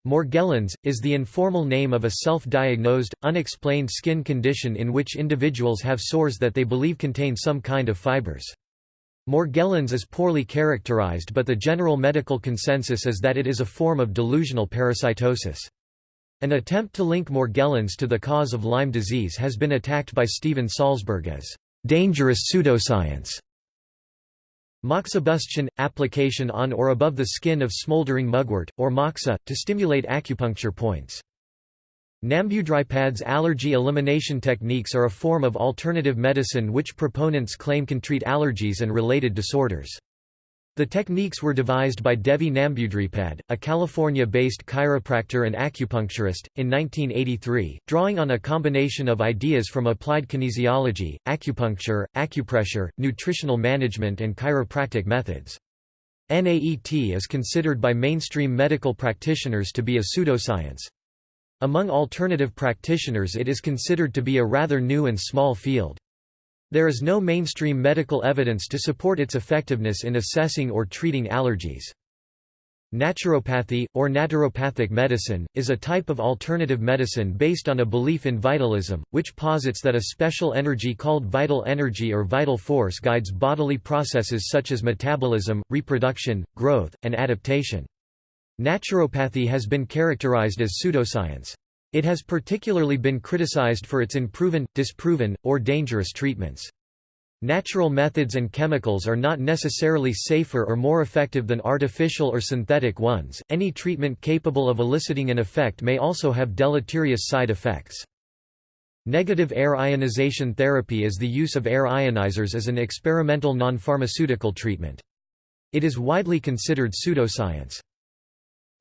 Morgellons, is the informal name of a self-diagnosed, unexplained skin condition in which individuals have sores that they believe contain some kind of fibers. Morgellons is poorly characterized but the general medical consensus is that it is a form of delusional parasitosis. An attempt to link Morgellons to the cause of Lyme disease has been attacked by Steven Salzberg as dangerous pseudoscience. Moxibustion – application on or above the skin of smoldering mugwort, or moxa, to stimulate acupuncture points. Nambudripad's allergy elimination techniques are a form of alternative medicine which proponents claim can treat allergies and related disorders. The techniques were devised by Devi Nambudripad, a California-based chiropractor and acupuncturist, in 1983, drawing on a combination of ideas from applied kinesiology, acupuncture, acupressure, nutritional management and chiropractic methods. NAET is considered by mainstream medical practitioners to be a pseudoscience. Among alternative practitioners it is considered to be a rather new and small field. There is no mainstream medical evidence to support its effectiveness in assessing or treating allergies. Naturopathy, or naturopathic medicine, is a type of alternative medicine based on a belief in vitalism, which posits that a special energy called vital energy or vital force guides bodily processes such as metabolism, reproduction, growth, and adaptation. Naturopathy has been characterized as pseudoscience. It has particularly been criticized for its unproven, disproven, or dangerous treatments. Natural methods and chemicals are not necessarily safer or more effective than artificial or synthetic ones. Any treatment capable of eliciting an effect may also have deleterious side effects. Negative air ionization therapy is the use of air ionizers as an experimental non-pharmaceutical treatment. It is widely considered pseudoscience.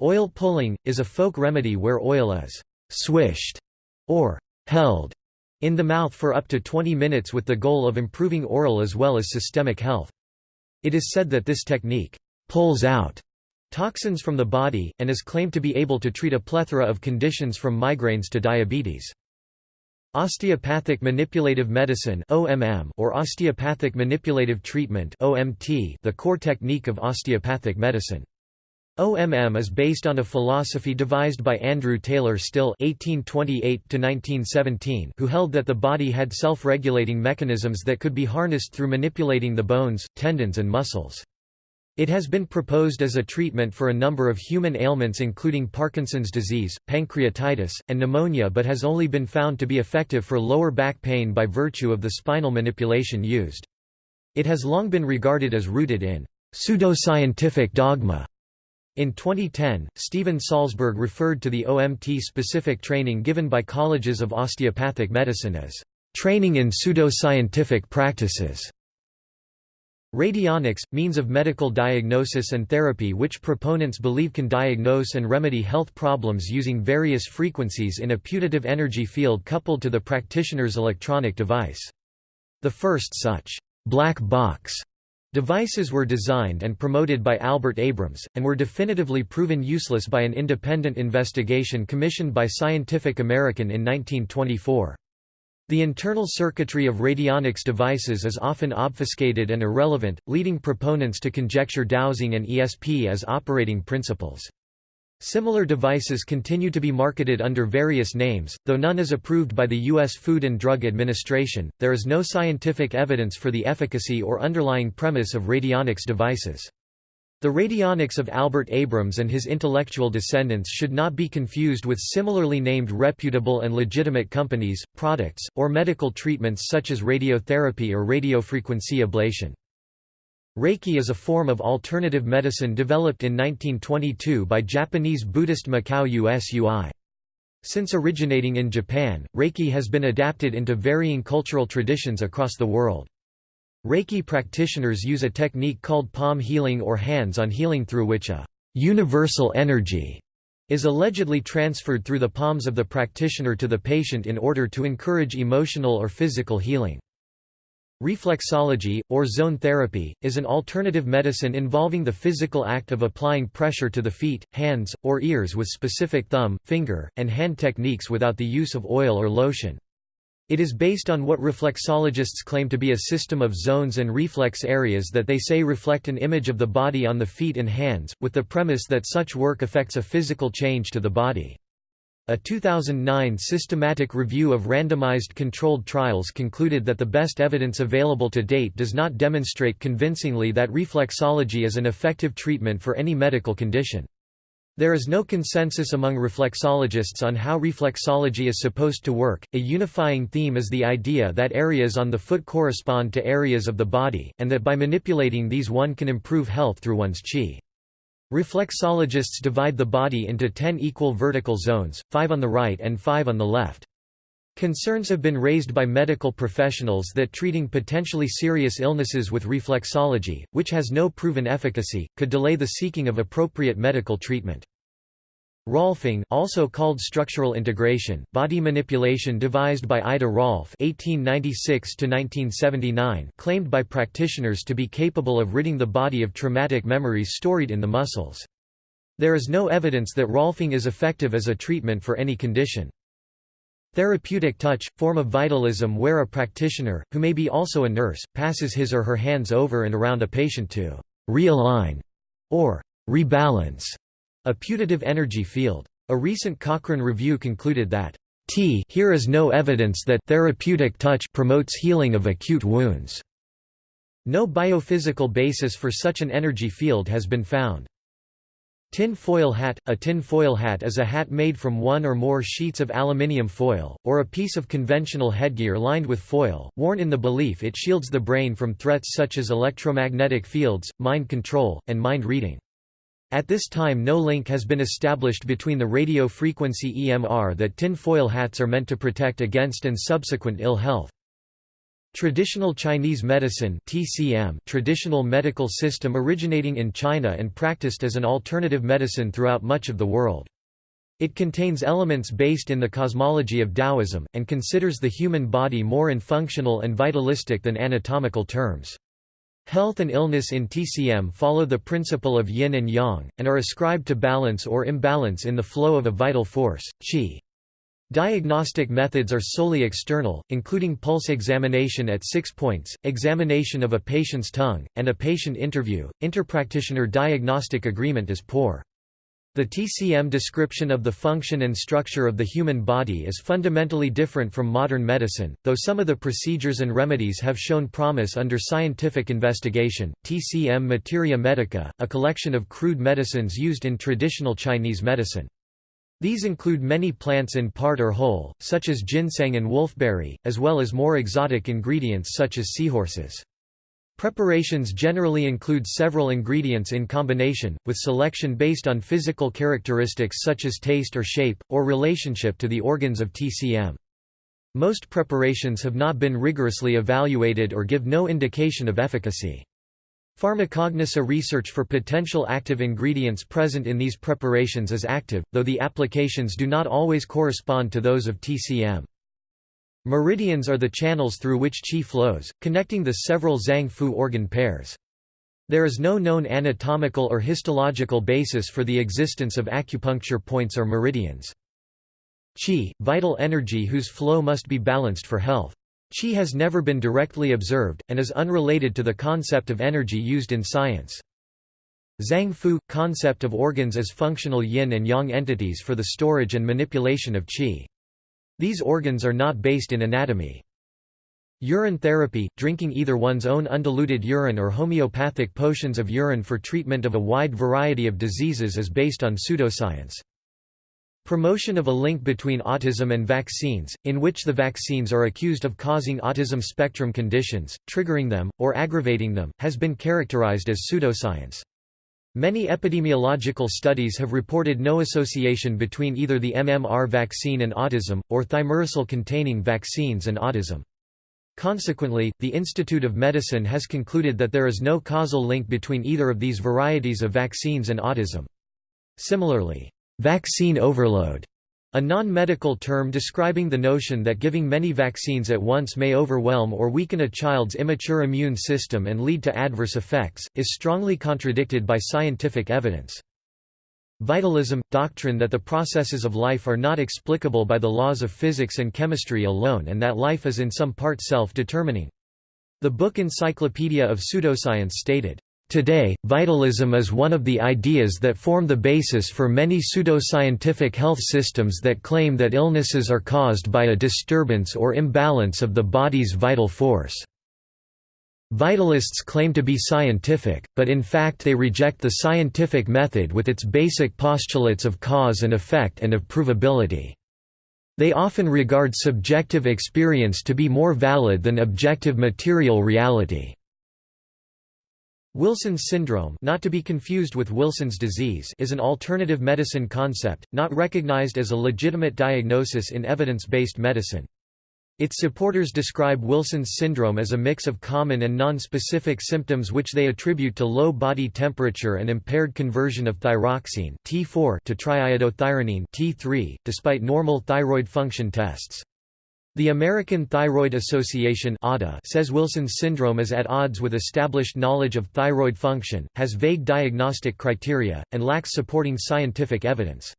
Oil pulling, is a folk remedy where oil is «swished» or «held» in the mouth for up to 20 minutes with the goal of improving oral as well as systemic health. It is said that this technique pulls out toxins from the body, and is claimed to be able to treat a plethora of conditions from migraines to diabetes. Osteopathic manipulative medicine or osteopathic manipulative treatment the core technique of osteopathic medicine. OMM is based on a philosophy devised by Andrew Taylor Still (1828–1917), who held that the body had self-regulating mechanisms that could be harnessed through manipulating the bones, tendons, and muscles. It has been proposed as a treatment for a number of human ailments including Parkinson's disease, pancreatitis, and pneumonia but has only been found to be effective for lower back pain by virtue of the spinal manipulation used. It has long been regarded as rooted in pseudoscientific dogma in 2010, Steven Salzberg referred to the OMT-specific training given by colleges of osteopathic medicine as training in pseudoscientific practices. Radionics, means of medical diagnosis and therapy which proponents believe can diagnose and remedy health problems using various frequencies in a putative energy field coupled to the practitioner's electronic device. The first such black box Devices were designed and promoted by Albert Abrams, and were definitively proven useless by an independent investigation commissioned by Scientific American in 1924. The internal circuitry of radionics devices is often obfuscated and irrelevant, leading proponents to conjecture dowsing and ESP as operating principles. Similar devices continue to be marketed under various names, though none is approved by the U.S. Food and Drug Administration. There is no scientific evidence for the efficacy or underlying premise of radionics devices. The radionics of Albert Abrams and his intellectual descendants should not be confused with similarly named reputable and legitimate companies, products, or medical treatments such as radiotherapy or radiofrequency ablation. Reiki is a form of alternative medicine developed in 1922 by Japanese Buddhist Mikao Usui. Since originating in Japan, Reiki has been adapted into varying cultural traditions across the world. Reiki practitioners use a technique called palm healing or hands-on healing through which a universal energy is allegedly transferred through the palms of the practitioner to the patient in order to encourage emotional or physical healing. Reflexology, or zone therapy, is an alternative medicine involving the physical act of applying pressure to the feet, hands, or ears with specific thumb, finger, and hand techniques without the use of oil or lotion. It is based on what reflexologists claim to be a system of zones and reflex areas that they say reflect an image of the body on the feet and hands, with the premise that such work affects a physical change to the body. A 2009 systematic review of randomized controlled trials concluded that the best evidence available to date does not demonstrate convincingly that reflexology is an effective treatment for any medical condition. There is no consensus among reflexologists on how reflexology is supposed to work. A unifying theme is the idea that areas on the foot correspond to areas of the body, and that by manipulating these one can improve health through one's chi. Reflexologists divide the body into ten equal vertical zones, five on the right and five on the left. Concerns have been raised by medical professionals that treating potentially serious illnesses with reflexology, which has no proven efficacy, could delay the seeking of appropriate medical treatment. Rolfing also called structural integration, body manipulation devised by Ida Rolf (1896–1979), claimed by practitioners to be capable of ridding the body of traumatic memories stored in the muscles. There is no evidence that Rolfing is effective as a treatment for any condition. Therapeutic touch, form of vitalism where a practitioner, who may be also a nurse, passes his or her hands over and around a patient to realign or rebalance a putative energy field. A recent Cochrane review concluded that T here is no evidence that therapeutic touch promotes healing of acute wounds. No biophysical basis for such an energy field has been found. Tin foil hat – A tin foil hat is a hat made from one or more sheets of aluminium foil, or a piece of conventional headgear lined with foil, worn in the belief it shields the brain from threats such as electromagnetic fields, mind control, and mind reading. At this time no link has been established between the radio frequency EMR that tin foil hats are meant to protect against and subsequent ill health. Traditional Chinese medicine TCM traditional medical system originating in China and practiced as an alternative medicine throughout much of the world. It contains elements based in the cosmology of Taoism, and considers the human body more in functional and vitalistic than anatomical terms. Health and illness in TCM follow the principle of yin and yang, and are ascribed to balance or imbalance in the flow of a vital force, qi. Diagnostic methods are solely external, including pulse examination at six points, examination of a patient's tongue, and a patient interview. Interpractitioner diagnostic agreement is poor. The TCM description of the function and structure of the human body is fundamentally different from modern medicine, though some of the procedures and remedies have shown promise under scientific investigation. TCM Materia Medica, a collection of crude medicines used in traditional Chinese medicine. These include many plants in part or whole, such as ginseng and wolfberry, as well as more exotic ingredients such as seahorses. Preparations generally include several ingredients in combination, with selection based on physical characteristics such as taste or shape, or relationship to the organs of TCM. Most preparations have not been rigorously evaluated or give no indication of efficacy. Pharmacognosy research for potential active ingredients present in these preparations is active, though the applications do not always correspond to those of TCM. Meridians are the channels through which qi flows, connecting the several Zang Fu organ pairs. There is no known anatomical or histological basis for the existence of acupuncture points or meridians. Qi, vital energy whose flow must be balanced for health. Qi has never been directly observed, and is unrelated to the concept of energy used in science. Zang Fu – concept of organs as functional yin and yang entities for the storage and manipulation of qi. These organs are not based in anatomy. Urine therapy – drinking either one's own undiluted urine or homeopathic potions of urine for treatment of a wide variety of diseases is based on pseudoscience. Promotion of a link between autism and vaccines, in which the vaccines are accused of causing autism spectrum conditions, triggering them, or aggravating them, has been characterized as pseudoscience. Many epidemiological studies have reported no association between either the MMR vaccine and autism, or thimerosal-containing vaccines and autism. Consequently, the Institute of Medicine has concluded that there is no causal link between either of these varieties of vaccines and autism. Similarly, Vaccine overload, a non-medical term describing the notion that giving many vaccines at once may overwhelm or weaken a child's immature immune system and lead to adverse effects, is strongly contradicted by scientific evidence. Vitalism – doctrine that the processes of life are not explicable by the laws of physics and chemistry alone and that life is in some part self-determining. The book Encyclopedia of Pseudoscience stated, Today, vitalism is one of the ideas that form the basis for many pseudoscientific health systems that claim that illnesses are caused by a disturbance or imbalance of the body's vital force. Vitalists claim to be scientific, but in fact they reject the scientific method with its basic postulates of cause and effect and of provability. They often regard subjective experience to be more valid than objective material reality. Wilson's syndrome not to be confused with Wilson's disease is an alternative medicine concept, not recognized as a legitimate diagnosis in evidence-based medicine. Its supporters describe Wilson's syndrome as a mix of common and non-specific symptoms which they attribute to low body temperature and impaired conversion of thyroxine T4 to triiodothyronine T3, despite normal thyroid function tests. The American Thyroid Association says Wilson's syndrome is at odds with established knowledge of thyroid function, has vague diagnostic criteria, and lacks supporting scientific evidence.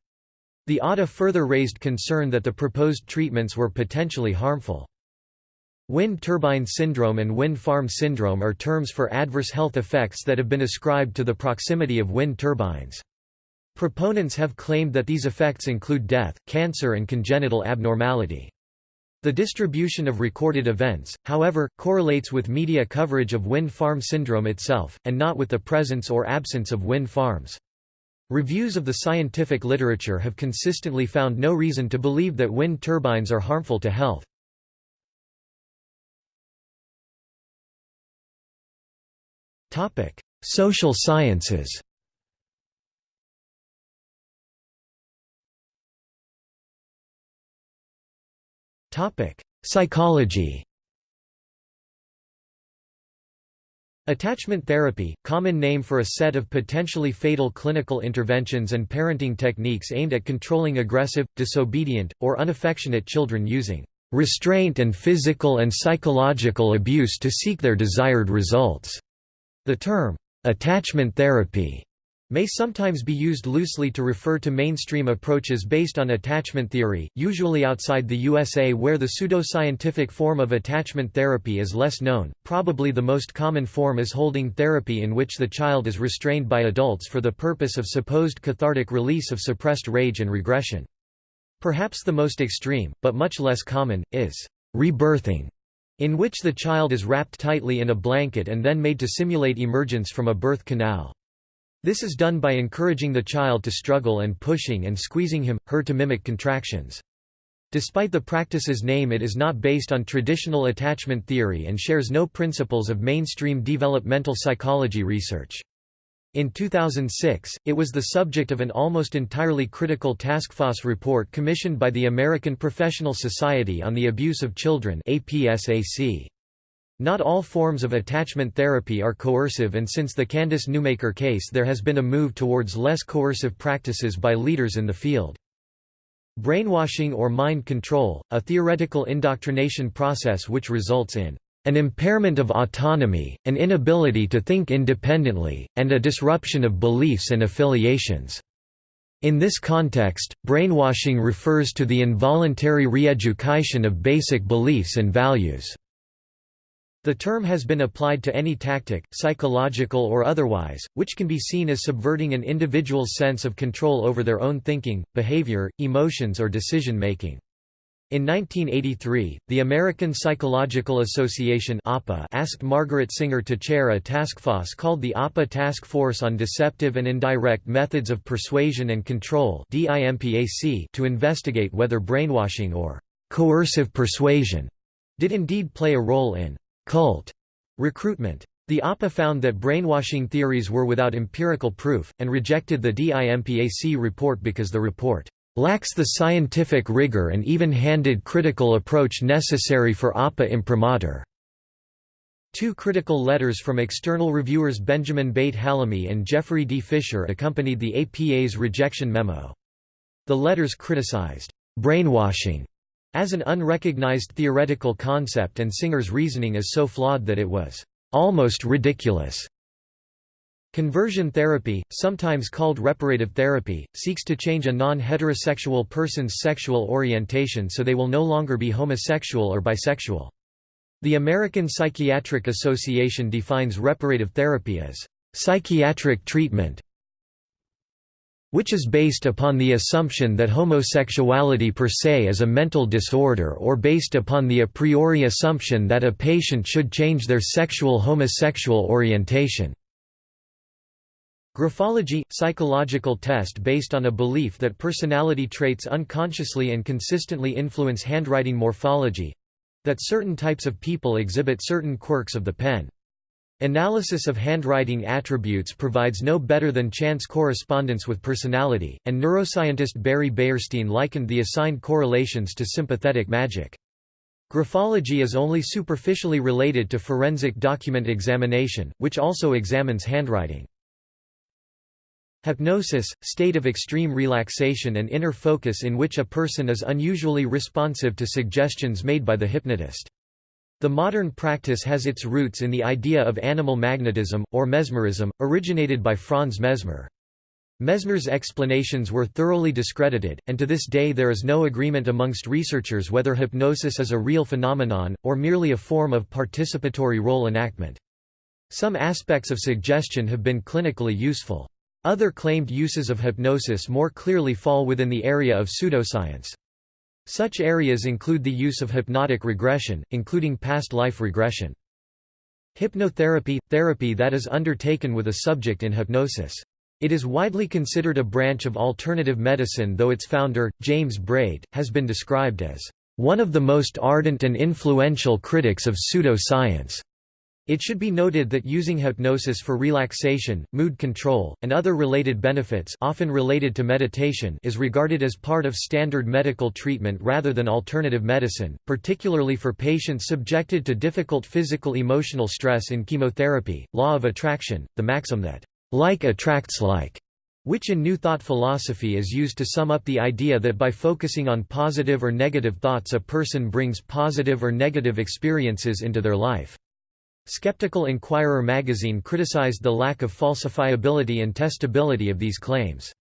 The ATA further raised concern that the proposed treatments were potentially harmful. Wind turbine syndrome and wind farm syndrome are terms for adverse health effects that have been ascribed to the proximity of wind turbines. Proponents have claimed that these effects include death, cancer and congenital abnormality. The distribution of recorded events, however, correlates with media coverage of wind farm syndrome itself, and not with the presence or absence of wind farms. Reviews of the scientific literature have consistently found no reason to believe that wind turbines are harmful to health. Social sciences Psychology Attachment therapy, common name for a set of potentially fatal clinical interventions and parenting techniques aimed at controlling aggressive, disobedient, or unaffectionate children using restraint and physical and psychological abuse to seek their desired results. The term, attachment therapy, may sometimes be used loosely to refer to mainstream approaches based on attachment theory, usually outside the USA where the pseudoscientific form of attachment therapy is less known. Probably the most common form is holding therapy in which the child is restrained by adults for the purpose of supposed cathartic release of suppressed rage and regression. Perhaps the most extreme, but much less common, is rebirthing, in which the child is wrapped tightly in a blanket and then made to simulate emergence from a birth canal. This is done by encouraging the child to struggle and pushing and squeezing him, her to mimic contractions. Despite the practice's name it is not based on traditional attachment theory and shares no principles of mainstream developmental psychology research. In 2006, it was the subject of an almost entirely critical task force report commissioned by the American Professional Society on the Abuse of Children APSAC. Not all forms of attachment therapy are coercive and since the Candace Newmaker case there has been a move towards less coercive practices by leaders in the field. Brainwashing or mind control, a theoretical indoctrination process which results in an impairment of autonomy, an inability to think independently, and a disruption of beliefs and affiliations. In this context, brainwashing refers to the involuntary re-education of basic beliefs and values. The term has been applied to any tactic, psychological or otherwise, which can be seen as subverting an individual's sense of control over their own thinking, behavior, emotions or decision-making. In 1983, the American Psychological Association asked Margaret Singer to chair a task force called the APA Task Force on Deceptive and Indirect Methods of Persuasion and Control to investigate whether brainwashing or coercive persuasion did indeed play a role in cult recruitment. The APA found that brainwashing theories were without empirical proof, and rejected the DIMPAC report because the report lacks the scientific rigor and even-handed critical approach necessary for APA imprimatur. Two critical letters from external reviewers Benjamin Beit-Hallahmi and Jeffrey D. Fisher accompanied the APA's rejection memo. The letters criticized brainwashing as an unrecognized theoretical concept and Singer's reasoning is so flawed that it was almost ridiculous. Conversion therapy, sometimes called reparative therapy, seeks to change a non-heterosexual person's sexual orientation so they will no longer be homosexual or bisexual. The American Psychiatric Association defines reparative therapy as psychiatric treatment which is based upon the assumption that homosexuality per se is a mental disorder or based upon the a priori assumption that a patient should change their sexual homosexual orientation. Graphology – psychological test based on a belief that personality traits unconsciously and consistently influence handwriting morphology—that certain types of people exhibit certain quirks of the pen. Analysis of handwriting attributes provides no better than chance correspondence with personality, and neuroscientist Barry Beyerstein likened the assigned correlations to sympathetic magic. Graphology is only superficially related to forensic document examination, which also examines handwriting. Hypnosis, state of extreme relaxation and inner focus in which a person is unusually responsive to suggestions made by the hypnotist. The modern practice has its roots in the idea of animal magnetism, or mesmerism, originated by Franz Mesmer. Mesmer's explanations were thoroughly discredited, and to this day there is no agreement amongst researchers whether hypnosis is a real phenomenon, or merely a form of participatory role enactment. Some aspects of suggestion have been clinically useful. Other claimed uses of hypnosis more clearly fall within the area of pseudoscience. Such areas include the use of hypnotic regression, including past life regression. Hypnotherapy – therapy that is undertaken with a subject in hypnosis. It is widely considered a branch of alternative medicine though its founder, James Braid, has been described as one of the most ardent and influential critics of pseudoscience. It should be noted that using hypnosis for relaxation, mood control, and other related benefits often related to meditation is regarded as part of standard medical treatment rather than alternative medicine, particularly for patients subjected to difficult physical emotional stress in chemotherapy. Law of attraction, the maxim that like attracts like which in New Thought philosophy is used to sum up the idea that by focusing on positive or negative thoughts a person brings positive or negative experiences into their life. Skeptical Inquirer magazine criticized the lack of falsifiability and testability of these claims.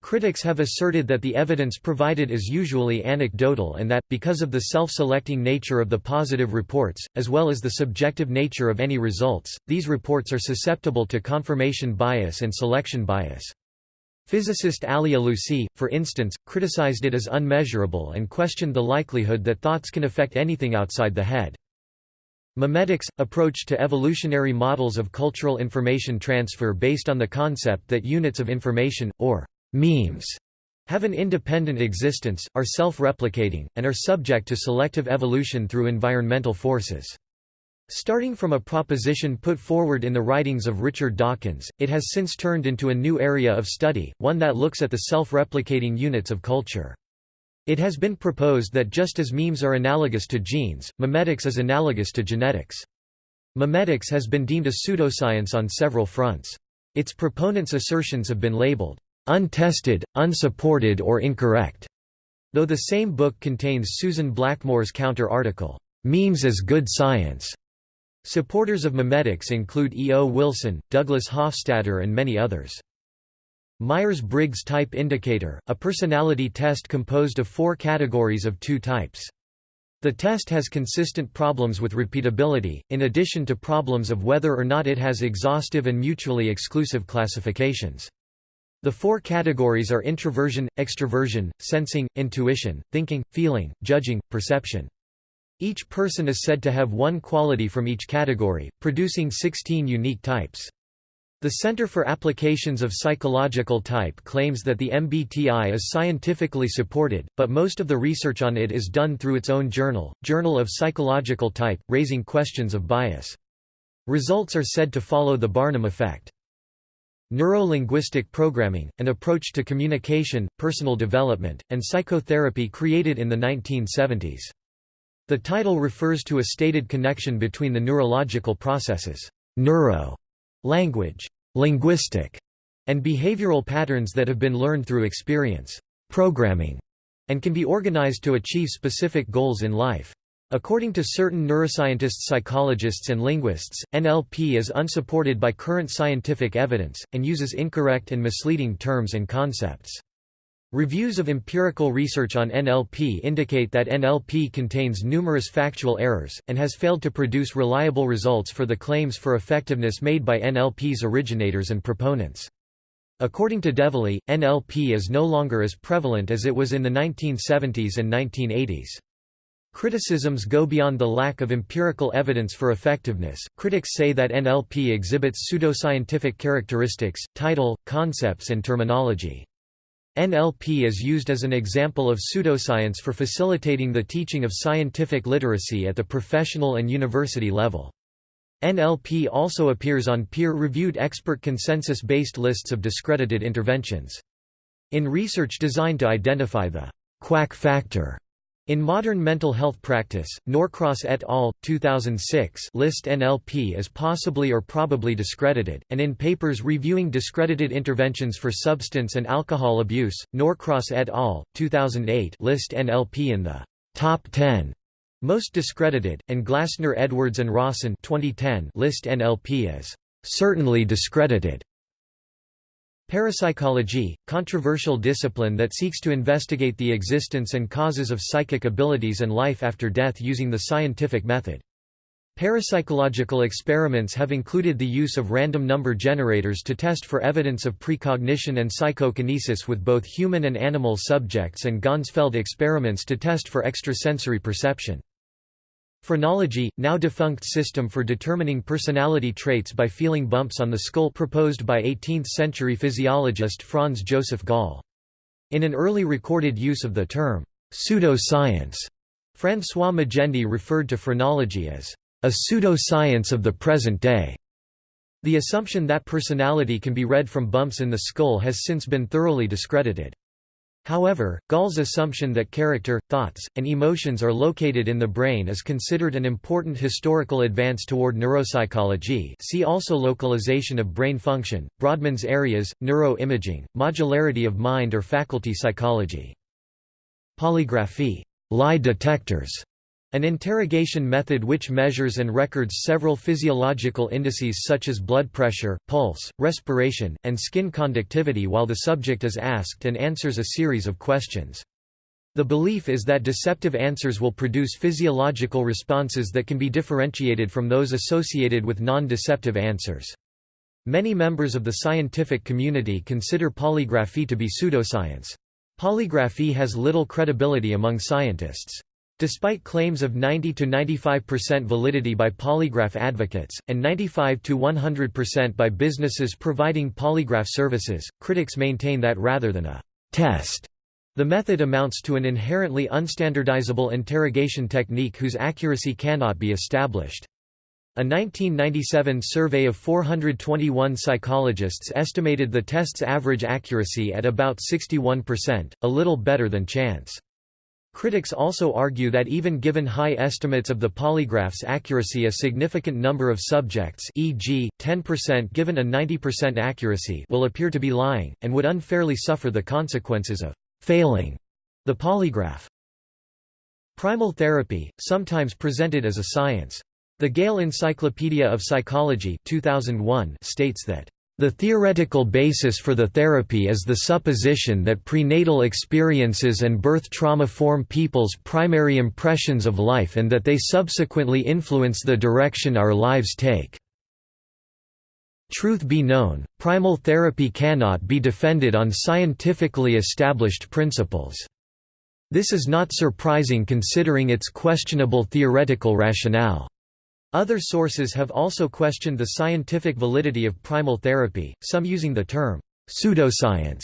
Critics have asserted that the evidence provided is usually anecdotal and that, because of the self-selecting nature of the positive reports, as well as the subjective nature of any results, these reports are susceptible to confirmation bias and selection bias. Physicist Ali Alousi, for instance, criticized it as unmeasurable and questioned the likelihood that thoughts can affect anything outside the head. Memetics – approach to evolutionary models of cultural information transfer based on the concept that units of information, or memes have an independent existence, are self-replicating, and are subject to selective evolution through environmental forces. Starting from a proposition put forward in the writings of Richard Dawkins, it has since turned into a new area of study, one that looks at the self-replicating units of culture. It has been proposed that just as memes are analogous to genes, memetics is analogous to genetics. Memetics has been deemed a pseudoscience on several fronts. Its proponents' assertions have been labeled untested, unsupported or incorrect, though the same book contains Susan Blackmore's counter-article, Memes as Good Science. Supporters of memetics include E. O. Wilson, Douglas Hofstadter and many others. Myers-Briggs Type Indicator, a personality test composed of four categories of two types. The test has consistent problems with repeatability, in addition to problems of whether or not it has exhaustive and mutually exclusive classifications. The four categories are introversion, extroversion, sensing, intuition, thinking, feeling, judging, perception. Each person is said to have one quality from each category, producing 16 unique types. The Center for Applications of Psychological Type claims that the MBTI is scientifically supported, but most of the research on it is done through its own journal, Journal of Psychological Type, raising questions of bias. Results are said to follow the Barnum effect. Neuro-linguistic programming, an approach to communication, personal development, and psychotherapy created in the 1970s. The title refers to a stated connection between the neurological processes neuro, language, linguistic, and behavioral patterns that have been learned through experience programming, and can be organized to achieve specific goals in life. According to certain neuroscientists psychologists and linguists, NLP is unsupported by current scientific evidence, and uses incorrect and misleading terms and concepts. Reviews of empirical research on NLP indicate that NLP contains numerous factual errors, and has failed to produce reliable results for the claims for effectiveness made by NLP's originators and proponents. According to Devilly, NLP is no longer as prevalent as it was in the 1970s and 1980s. Criticisms go beyond the lack of empirical evidence for effectiveness. Critics say that NLP exhibits pseudoscientific characteristics, title, concepts, and terminology. NLP is used as an example of pseudoscience for facilitating the teaching of scientific literacy at the professional and university level. NLP also appears on peer-reviewed expert consensus-based lists of discredited interventions. In research designed to identify the quack factor in modern mental health practice, Norcross et al. 2006 list NLP as possibly or probably discredited, and in papers reviewing discredited interventions for substance and alcohol abuse, Norcross et al. 2008 list NLP in the top 10 most discredited, and Glasner-Edwards and Rawson 2010 list NLP as certainly discredited. Parapsychology, controversial discipline that seeks to investigate the existence and causes of psychic abilities and life after death using the scientific method. Parapsychological experiments have included the use of random number generators to test for evidence of precognition and psychokinesis with both human and animal subjects and Ganzfeld experiments to test for extrasensory perception. Phrenology, now defunct system for determining personality traits by feeling bumps on the skull proposed by 18th-century physiologist Franz Joseph Gall. In an early recorded use of the term, pseudoscience, François Magendie referred to phrenology as a pseudo-science of the present day. The assumption that personality can be read from bumps in the skull has since been thoroughly discredited. However, Gall's assumption that character, thoughts, and emotions are located in the brain is considered an important historical advance toward neuropsychology. See also localization of brain function, Brodmann's areas, neuroimaging, modularity of mind or faculty psychology. Polygraphy. Lie detectors an interrogation method which measures and records several physiological indices such as blood pressure, pulse, respiration, and skin conductivity while the subject is asked and answers a series of questions. The belief is that deceptive answers will produce physiological responses that can be differentiated from those associated with non-deceptive answers. Many members of the scientific community consider polygraphy to be pseudoscience. Polygraphy has little credibility among scientists. Despite claims of 90–95% validity by polygraph advocates, and 95–100% by businesses providing polygraph services, critics maintain that rather than a «test», the method amounts to an inherently unstandardizable interrogation technique whose accuracy cannot be established. A 1997 survey of 421 psychologists estimated the test's average accuracy at about 61%, a little better than chance. Critics also argue that even given high estimates of the polygraph's accuracy a significant number of subjects e.g., 10% given a 90% accuracy will appear to be lying, and would unfairly suffer the consequences of «failing» the polygraph. Primal therapy, sometimes presented as a science. The Gale Encyclopedia of Psychology 2001 states that the theoretical basis for the therapy is the supposition that prenatal experiences and birth trauma form people's primary impressions of life and that they subsequently influence the direction our lives take. Truth be known, primal therapy cannot be defended on scientifically established principles. This is not surprising considering its questionable theoretical rationale. Other sources have also questioned the scientific validity of primal therapy, some using the term pseudoscience.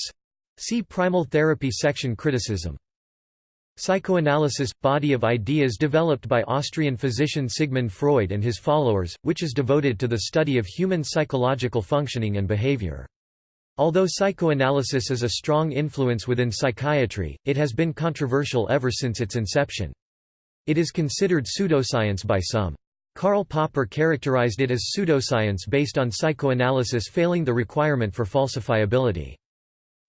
See primal therapy section criticism. Psychoanalysis – body of ideas developed by Austrian physician Sigmund Freud and his followers, which is devoted to the study of human psychological functioning and behavior. Although psychoanalysis is a strong influence within psychiatry, it has been controversial ever since its inception. It is considered pseudoscience by some. Karl Popper characterized it as pseudoscience based on psychoanalysis failing the requirement for falsifiability.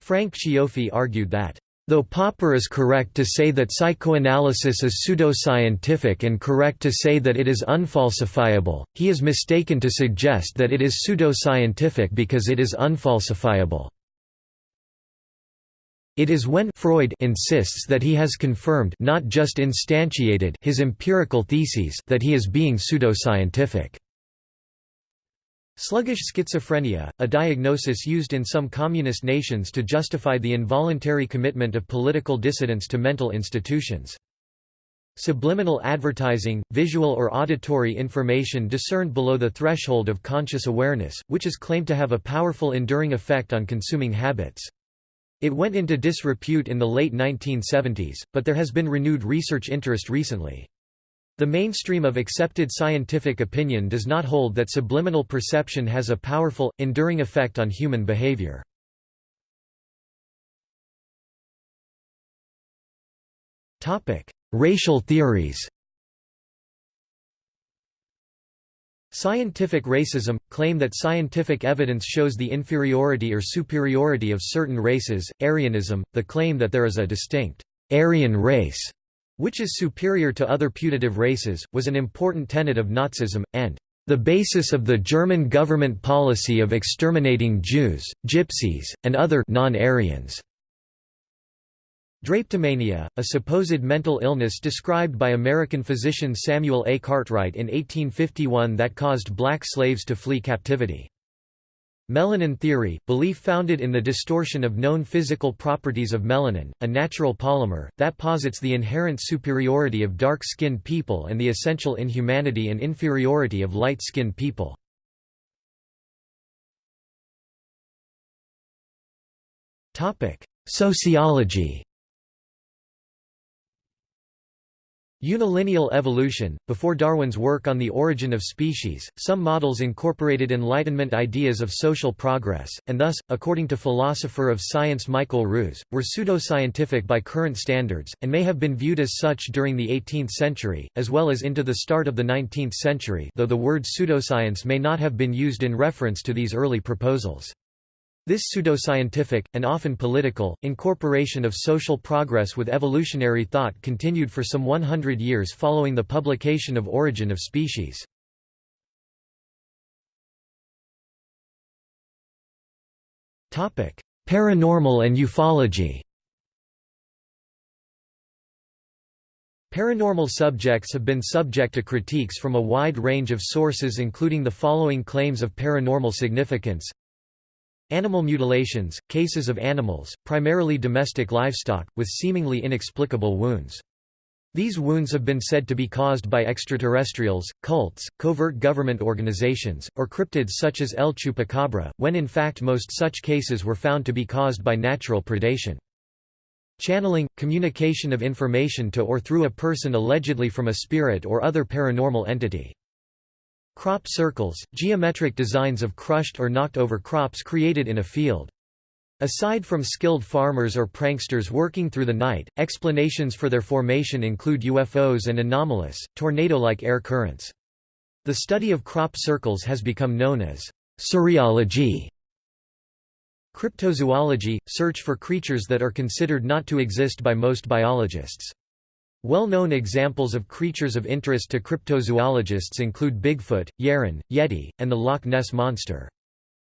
Frank Cioffi argued that, Though Popper is correct to say that psychoanalysis is pseudoscientific and correct to say that it is unfalsifiable, he is mistaken to suggest that it is pseudoscientific because it is unfalsifiable. It is when Freud insists that he has confirmed not just instantiated his empirical theses that he is being pseudoscientific. Sluggish schizophrenia, a diagnosis used in some communist nations to justify the involuntary commitment of political dissidents to mental institutions. Subliminal advertising, visual or auditory information discerned below the threshold of conscious awareness, which is claimed to have a powerful enduring effect on consuming habits. It went into disrepute in the late 1970s, but there has been renewed research interest recently. The mainstream of accepted scientific opinion does not hold that subliminal perception has a powerful, enduring effect on human behavior. Racial theories Scientific racism – claim that scientific evidence shows the inferiority or superiority of certain races, Aryanism – the claim that there is a distinct «Aryan race» which is superior to other putative races, was an important tenet of Nazism, and the basis of the German government policy of exterminating Jews, Gypsies, and other non-Aryans. Drapetomania, a supposed mental illness described by American physician Samuel A. Cartwright in 1851 that caused black slaves to flee captivity. Melanin theory, belief founded in the distortion of known physical properties of melanin, a natural polymer, that posits the inherent superiority of dark-skinned people and the essential inhumanity and inferiority of light-skinned people. Sociology Unilineal evolution Before Darwin's work on the origin of species, some models incorporated Enlightenment ideas of social progress, and thus, according to philosopher of science Michael Ruse, were pseudoscientific by current standards, and may have been viewed as such during the 18th century, as well as into the start of the 19th century though the word pseudoscience may not have been used in reference to these early proposals. This pseudoscientific, and often political, incorporation of social progress with evolutionary thought continued for some 100 years following the publication of Origin of Species. Paranormal and ufology Paranormal subjects have been subject to critiques from a wide range of sources including the following claims of paranormal significance Animal mutilations, cases of animals, primarily domestic livestock, with seemingly inexplicable wounds. These wounds have been said to be caused by extraterrestrials, cults, covert government organizations, or cryptids such as El Chupacabra, when in fact most such cases were found to be caused by natural predation. Channeling – communication of information to or through a person allegedly from a spirit or other paranormal entity. Crop circles, geometric designs of crushed or knocked over crops created in a field. Aside from skilled farmers or pranksters working through the night, explanations for their formation include UFOs and anomalous, tornado-like air currents. The study of crop circles has become known as cerealogy. Cryptozoology – search for creatures that are considered not to exist by most biologists. Well-known examples of creatures of interest to cryptozoologists include Bigfoot, Yeren, Yeti, and the Loch Ness Monster.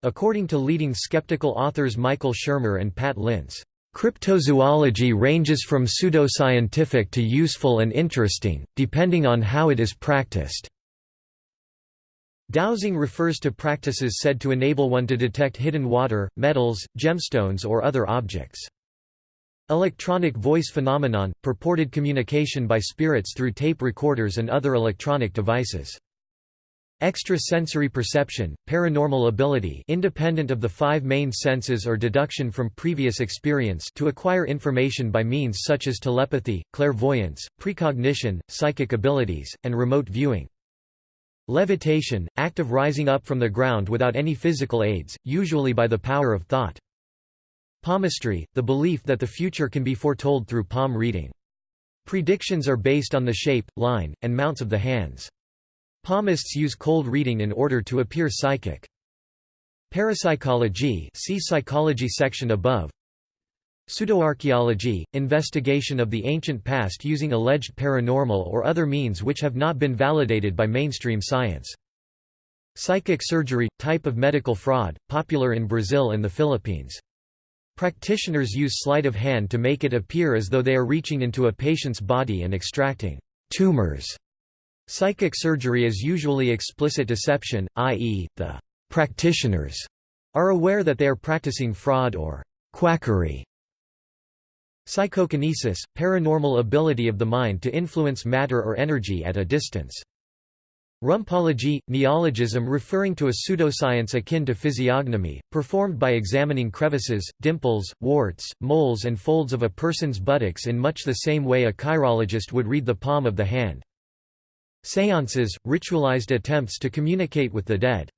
According to leading skeptical authors Michael Shermer and Pat Linse, Cryptozoology ranges from pseudoscientific to useful and interesting, depending on how it is practiced. Dowsing refers to practices said to enable one to detect hidden water, metals, gemstones or other objects. Electronic voice phenomenon – purported communication by spirits through tape recorders and other electronic devices. Extrasensory perception, paranormal ability independent of the five main senses or deduction from previous experience to acquire information by means such as telepathy, clairvoyance, precognition, psychic abilities, and remote viewing. Levitation, act of rising up from the ground without any physical aids, usually by the power of thought. Palmistry, the belief that the future can be foretold through palm reading. Predictions are based on the shape, line, and mounts of the hands. Palmists use cold reading in order to appear psychic. Parapsychology see psychology section above. Pseudoarchaeology – investigation of the ancient past using alleged paranormal or other means which have not been validated by mainstream science. Psychic surgery – type of medical fraud, popular in Brazil and the Philippines. Practitioners use sleight of hand to make it appear as though they are reaching into a patient's body and extracting tumors. Psychic surgery is usually explicit deception, i.e., the practitioners are aware that they are practicing fraud or quackery. Psychokinesis – paranormal ability of the mind to influence matter or energy at a distance. Rumpology, neologism referring to a pseudoscience akin to physiognomy, performed by examining crevices, dimples, warts, moles and folds of a person's buttocks in much the same way a chirologist would read the palm of the hand. Seances, ritualized attempts to communicate with the dead.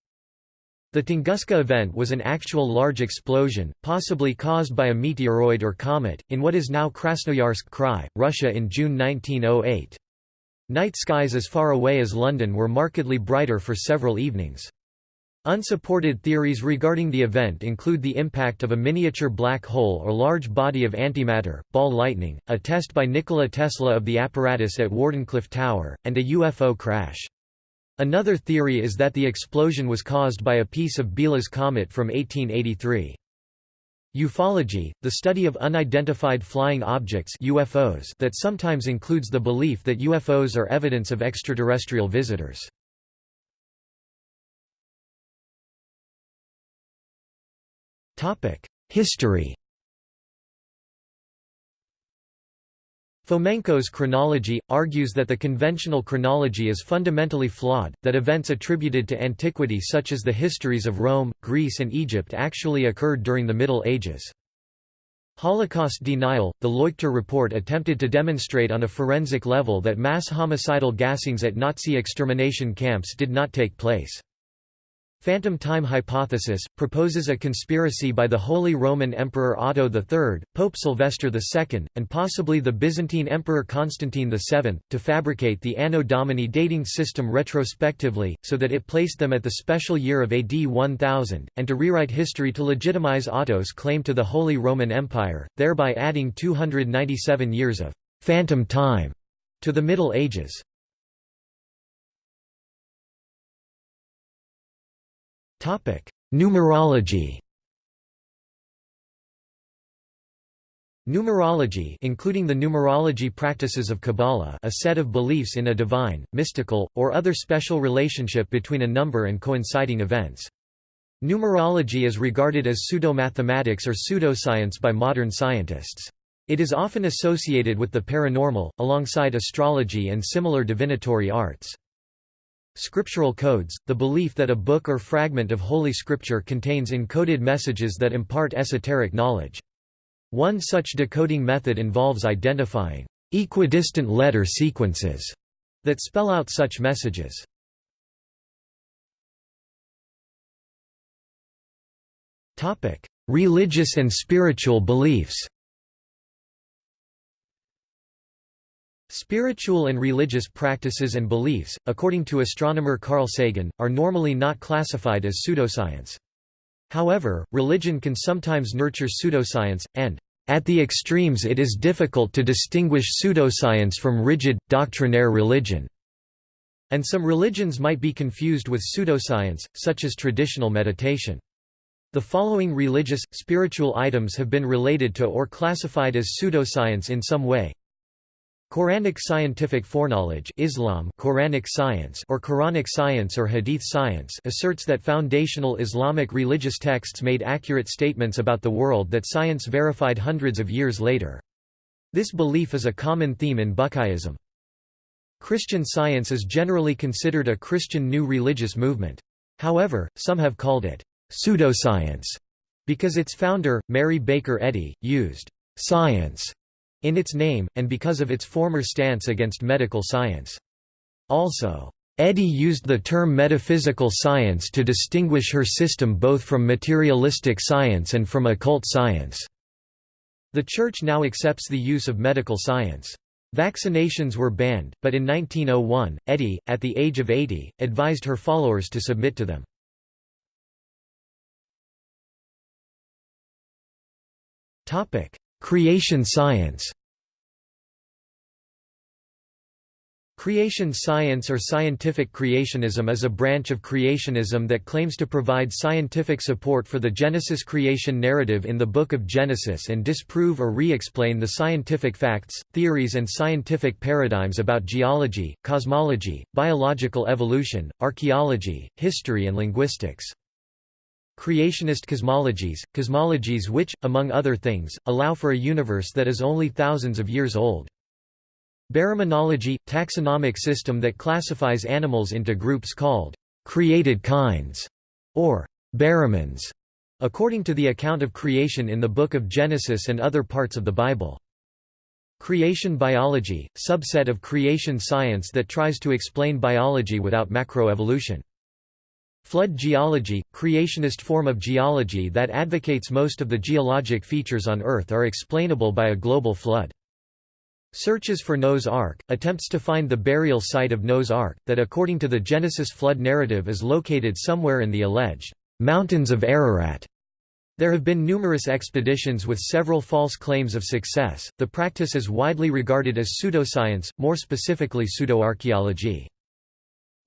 The Tunguska event was an actual large explosion, possibly caused by a meteoroid or comet, in what is now Krasnoyarsk Krai, Russia in June 1908. Night skies as far away as London were markedly brighter for several evenings. Unsupported theories regarding the event include the impact of a miniature black hole or large body of antimatter, ball lightning, a test by Nikola Tesla of the apparatus at Wardenclyffe Tower, and a UFO crash. Another theory is that the explosion was caused by a piece of Biela's comet from 1883. Ufology, the study of unidentified flying objects UFOs that sometimes includes the belief that UFOs are evidence of extraterrestrial visitors. History Fomenko's chronology, argues that the conventional chronology is fundamentally flawed, that events attributed to antiquity such as the histories of Rome, Greece and Egypt actually occurred during the Middle Ages. Holocaust denial – The Leuchter report attempted to demonstrate on a forensic level that mass homicidal gassings at Nazi extermination camps did not take place. Phantom time hypothesis, proposes a conspiracy by the Holy Roman Emperor Otto III, Pope Sylvester II, and possibly the Byzantine Emperor Constantine VII, to fabricate the Anno Domini dating system retrospectively, so that it placed them at the special year of AD 1000, and to rewrite history to legitimize Otto's claim to the Holy Roman Empire, thereby adding 297 years of «phantom time» to the Middle Ages. Topic: Numerology. Numerology including the numerology practices of Kabbalah a set of beliefs in a divine, mystical, or other special relationship between a number and coinciding events. Numerology is regarded as pseudo-mathematics or pseudoscience by modern scientists. It is often associated with the paranormal, alongside astrology and similar divinatory arts. Scriptural codes, the belief that a book or fragment of Holy Scripture contains encoded messages that impart esoteric knowledge. One such decoding method involves identifying equidistant letter sequences that spell out such messages. Religious and spiritual beliefs Spiritual and religious practices and beliefs, according to astronomer Carl Sagan, are normally not classified as pseudoscience. However, religion can sometimes nurture pseudoscience, and, at the extremes it is difficult to distinguish pseudoscience from rigid, doctrinaire religion. And some religions might be confused with pseudoscience, such as traditional meditation. The following religious, spiritual items have been related to or classified as pseudoscience in some way Quranic scientific foreknowledge Islam Quranic science or Quranic science or Hadith science asserts that foundational Islamic religious texts made accurate statements about the world that science verified hundreds of years later. This belief is a common theme in Bucailleism. Christian science is generally considered a Christian new religious movement. However, some have called it pseudoscience because its founder, Mary Baker Eddy, used science in its name, and because of its former stance against medical science. Also, Eddy used the term metaphysical science to distinguish her system both from materialistic science and from occult science. The Church now accepts the use of medical science. Vaccinations were banned, but in 1901, Eddy, at the age of 80, advised her followers to submit to them. Creation science Creation science or scientific creationism is a branch of creationism that claims to provide scientific support for the Genesis creation narrative in the Book of Genesis and disprove or re-explain the scientific facts, theories and scientific paradigms about geology, cosmology, biological evolution, archaeology, history and linguistics. Creationist cosmologies, cosmologies which, among other things, allow for a universe that is only thousands of years old. Baraminology – taxonomic system that classifies animals into groups called «created kinds» or «baramins», according to the account of creation in the Book of Genesis and other parts of the Bible. Creation biology – subset of creation science that tries to explain biology without macroevolution. Flood geology – creationist form of geology that advocates most of the geologic features on Earth are explainable by a global flood. Searches for Noah's Ark, attempts to find the burial site of Noah's Ark, that according to the Genesis flood narrative is located somewhere in the alleged mountains of Ararat. There have been numerous expeditions with several false claims of success. The practice is widely regarded as pseudoscience, more specifically pseudoarchaeology.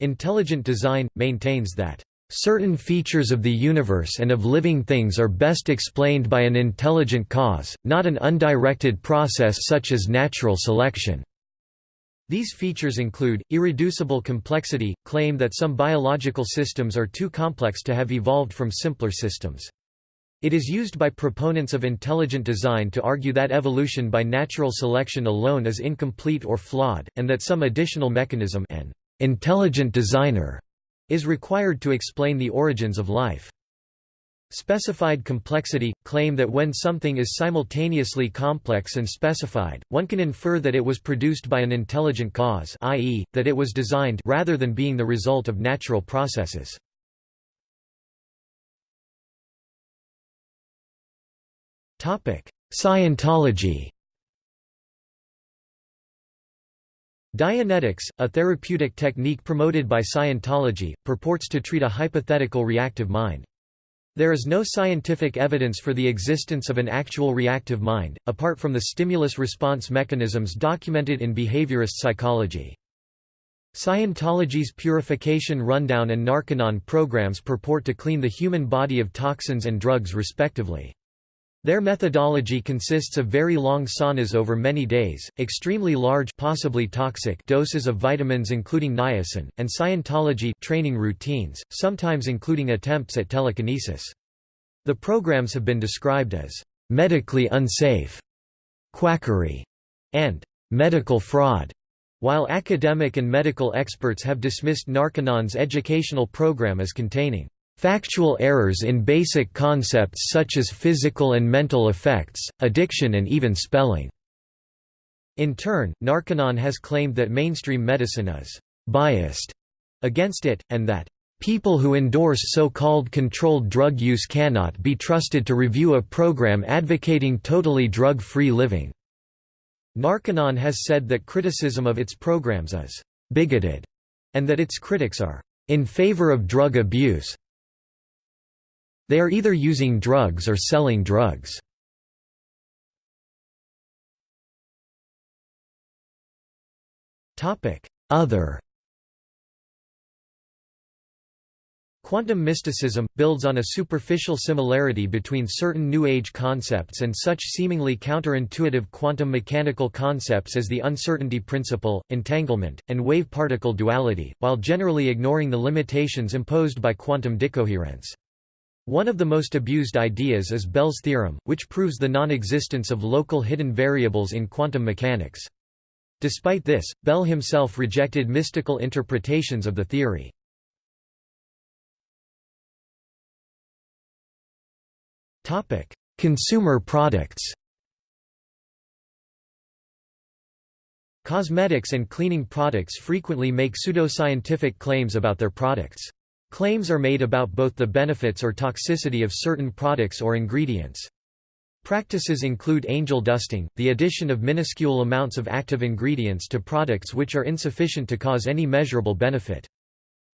Intelligent Design maintains that Certain features of the universe and of living things are best explained by an intelligent cause, not an undirected process such as natural selection. These features include, irreducible complexity, claim that some biological systems are too complex to have evolved from simpler systems. It is used by proponents of intelligent design to argue that evolution by natural selection alone is incomplete or flawed, and that some additional mechanism an intelligent designer is required to explain the origins of life. Specified complexity – claim that when something is simultaneously complex and specified, one can infer that it was produced by an intelligent cause i.e., that it was designed rather than being the result of natural processes. Scientology Dianetics, a therapeutic technique promoted by Scientology, purports to treat a hypothetical reactive mind. There is no scientific evidence for the existence of an actual reactive mind, apart from the stimulus-response mechanisms documented in behaviorist psychology. Scientology's Purification Rundown and Narconon programs purport to clean the human body of toxins and drugs respectively. Their methodology consists of very long saunas over many days, extremely large possibly toxic doses of vitamins including niacin, and Scientology training routines, sometimes including attempts at telekinesis. The programs have been described as medically unsafe, quackery, and medical fraud, while academic and medical experts have dismissed Narconon's educational program as containing Factual errors in basic concepts such as physical and mental effects, addiction and even spelling. In turn, Narconon has claimed that mainstream medicine is «biased» against it, and that People who endorse so-called controlled drug use cannot be trusted to review a program advocating totally drug-free living." Narconon has said that criticism of its programs is «bigoted» and that its critics are «in favor of drug abuse». They are either using drugs or selling drugs. Other Quantum mysticism, builds on a superficial similarity between certain New Age concepts and such seemingly counterintuitive quantum mechanical concepts as the uncertainty principle, entanglement, and wave-particle duality, while generally ignoring the limitations imposed by quantum decoherence. One of the most abused ideas is Bell's theorem, which proves the non-existence of local hidden variables in quantum mechanics. Despite this, Bell himself rejected mystical interpretations of the theory. Consumer products Cosmetics and cleaning products frequently make pseudoscientific claims about their products. Claims are made about both the benefits or toxicity of certain products or ingredients. Practices include angel dusting, the addition of minuscule amounts of active ingredients to products which are insufficient to cause any measurable benefit.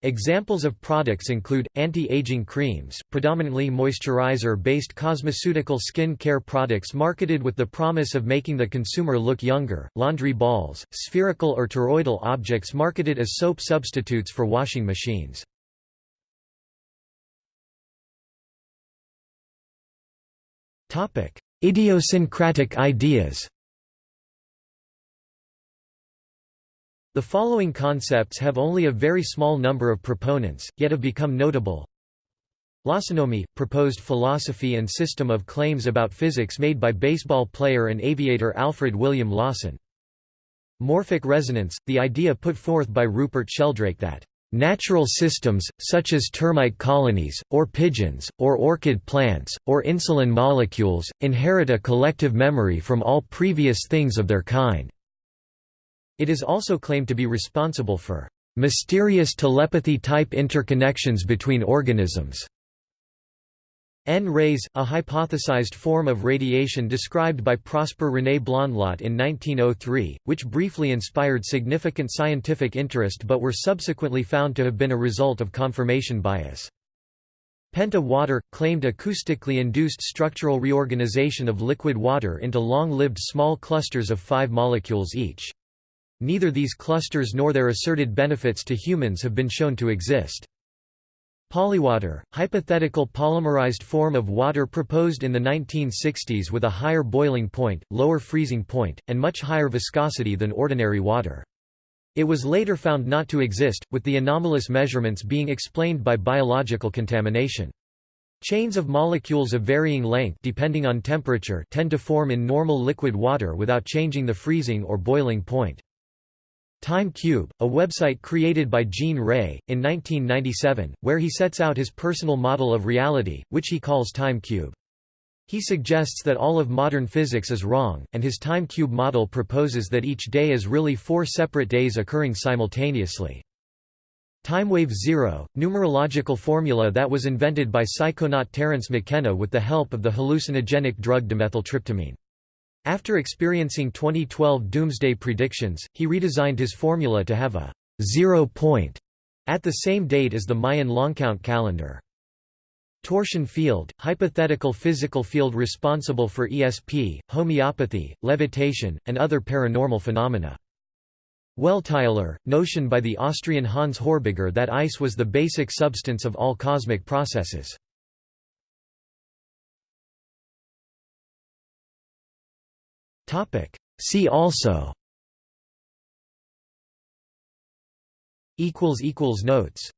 Examples of products include, anti-aging creams, predominantly moisturizer-based cosmeceutical skin care products marketed with the promise of making the consumer look younger, laundry balls, spherical or toroidal objects marketed as soap substitutes for washing machines. Idiosyncratic ideas. The following concepts have only a very small number of proponents, yet have become notable. Lawsonomy – proposed philosophy and system of claims about physics made by baseball player and aviator Alfred William Lawson. Morphic resonance – the idea put forth by Rupert Sheldrake that Natural systems, such as termite colonies, or pigeons, or orchid plants, or insulin molecules, inherit a collective memory from all previous things of their kind. It is also claimed to be responsible for mysterious telepathy-type interconnections between organisms. N-rays, a hypothesized form of radiation described by Prosper René Blondlot in 1903, which briefly inspired significant scientific interest but were subsequently found to have been a result of confirmation bias. Penta water, claimed acoustically induced structural reorganization of liquid water into long-lived small clusters of five molecules each. Neither these clusters nor their asserted benefits to humans have been shown to exist. Polywater, hypothetical polymerized form of water proposed in the 1960s with a higher boiling point, lower freezing point, and much higher viscosity than ordinary water. It was later found not to exist, with the anomalous measurements being explained by biological contamination. Chains of molecules of varying length depending on temperature tend to form in normal liquid water without changing the freezing or boiling point. Time Cube, a website created by Gene Ray, in 1997, where he sets out his personal model of reality, which he calls Time Cube. He suggests that all of modern physics is wrong, and his time cube model proposes that each day is really four separate days occurring simultaneously. Timewave zero, numerological formula that was invented by psychonaut Terence McKenna with the help of the hallucinogenic drug dimethyltryptamine. After experiencing 2012 doomsday predictions, he redesigned his formula to have a zero point at the same date as the Mayan longcount calendar. Torsion field, hypothetical physical field responsible for ESP, homeopathy, levitation, and other paranormal phenomena. Welteislehre, notion by the Austrian Hans Horbiger that ice was the basic substance of all cosmic processes. See also. Equals equals Notes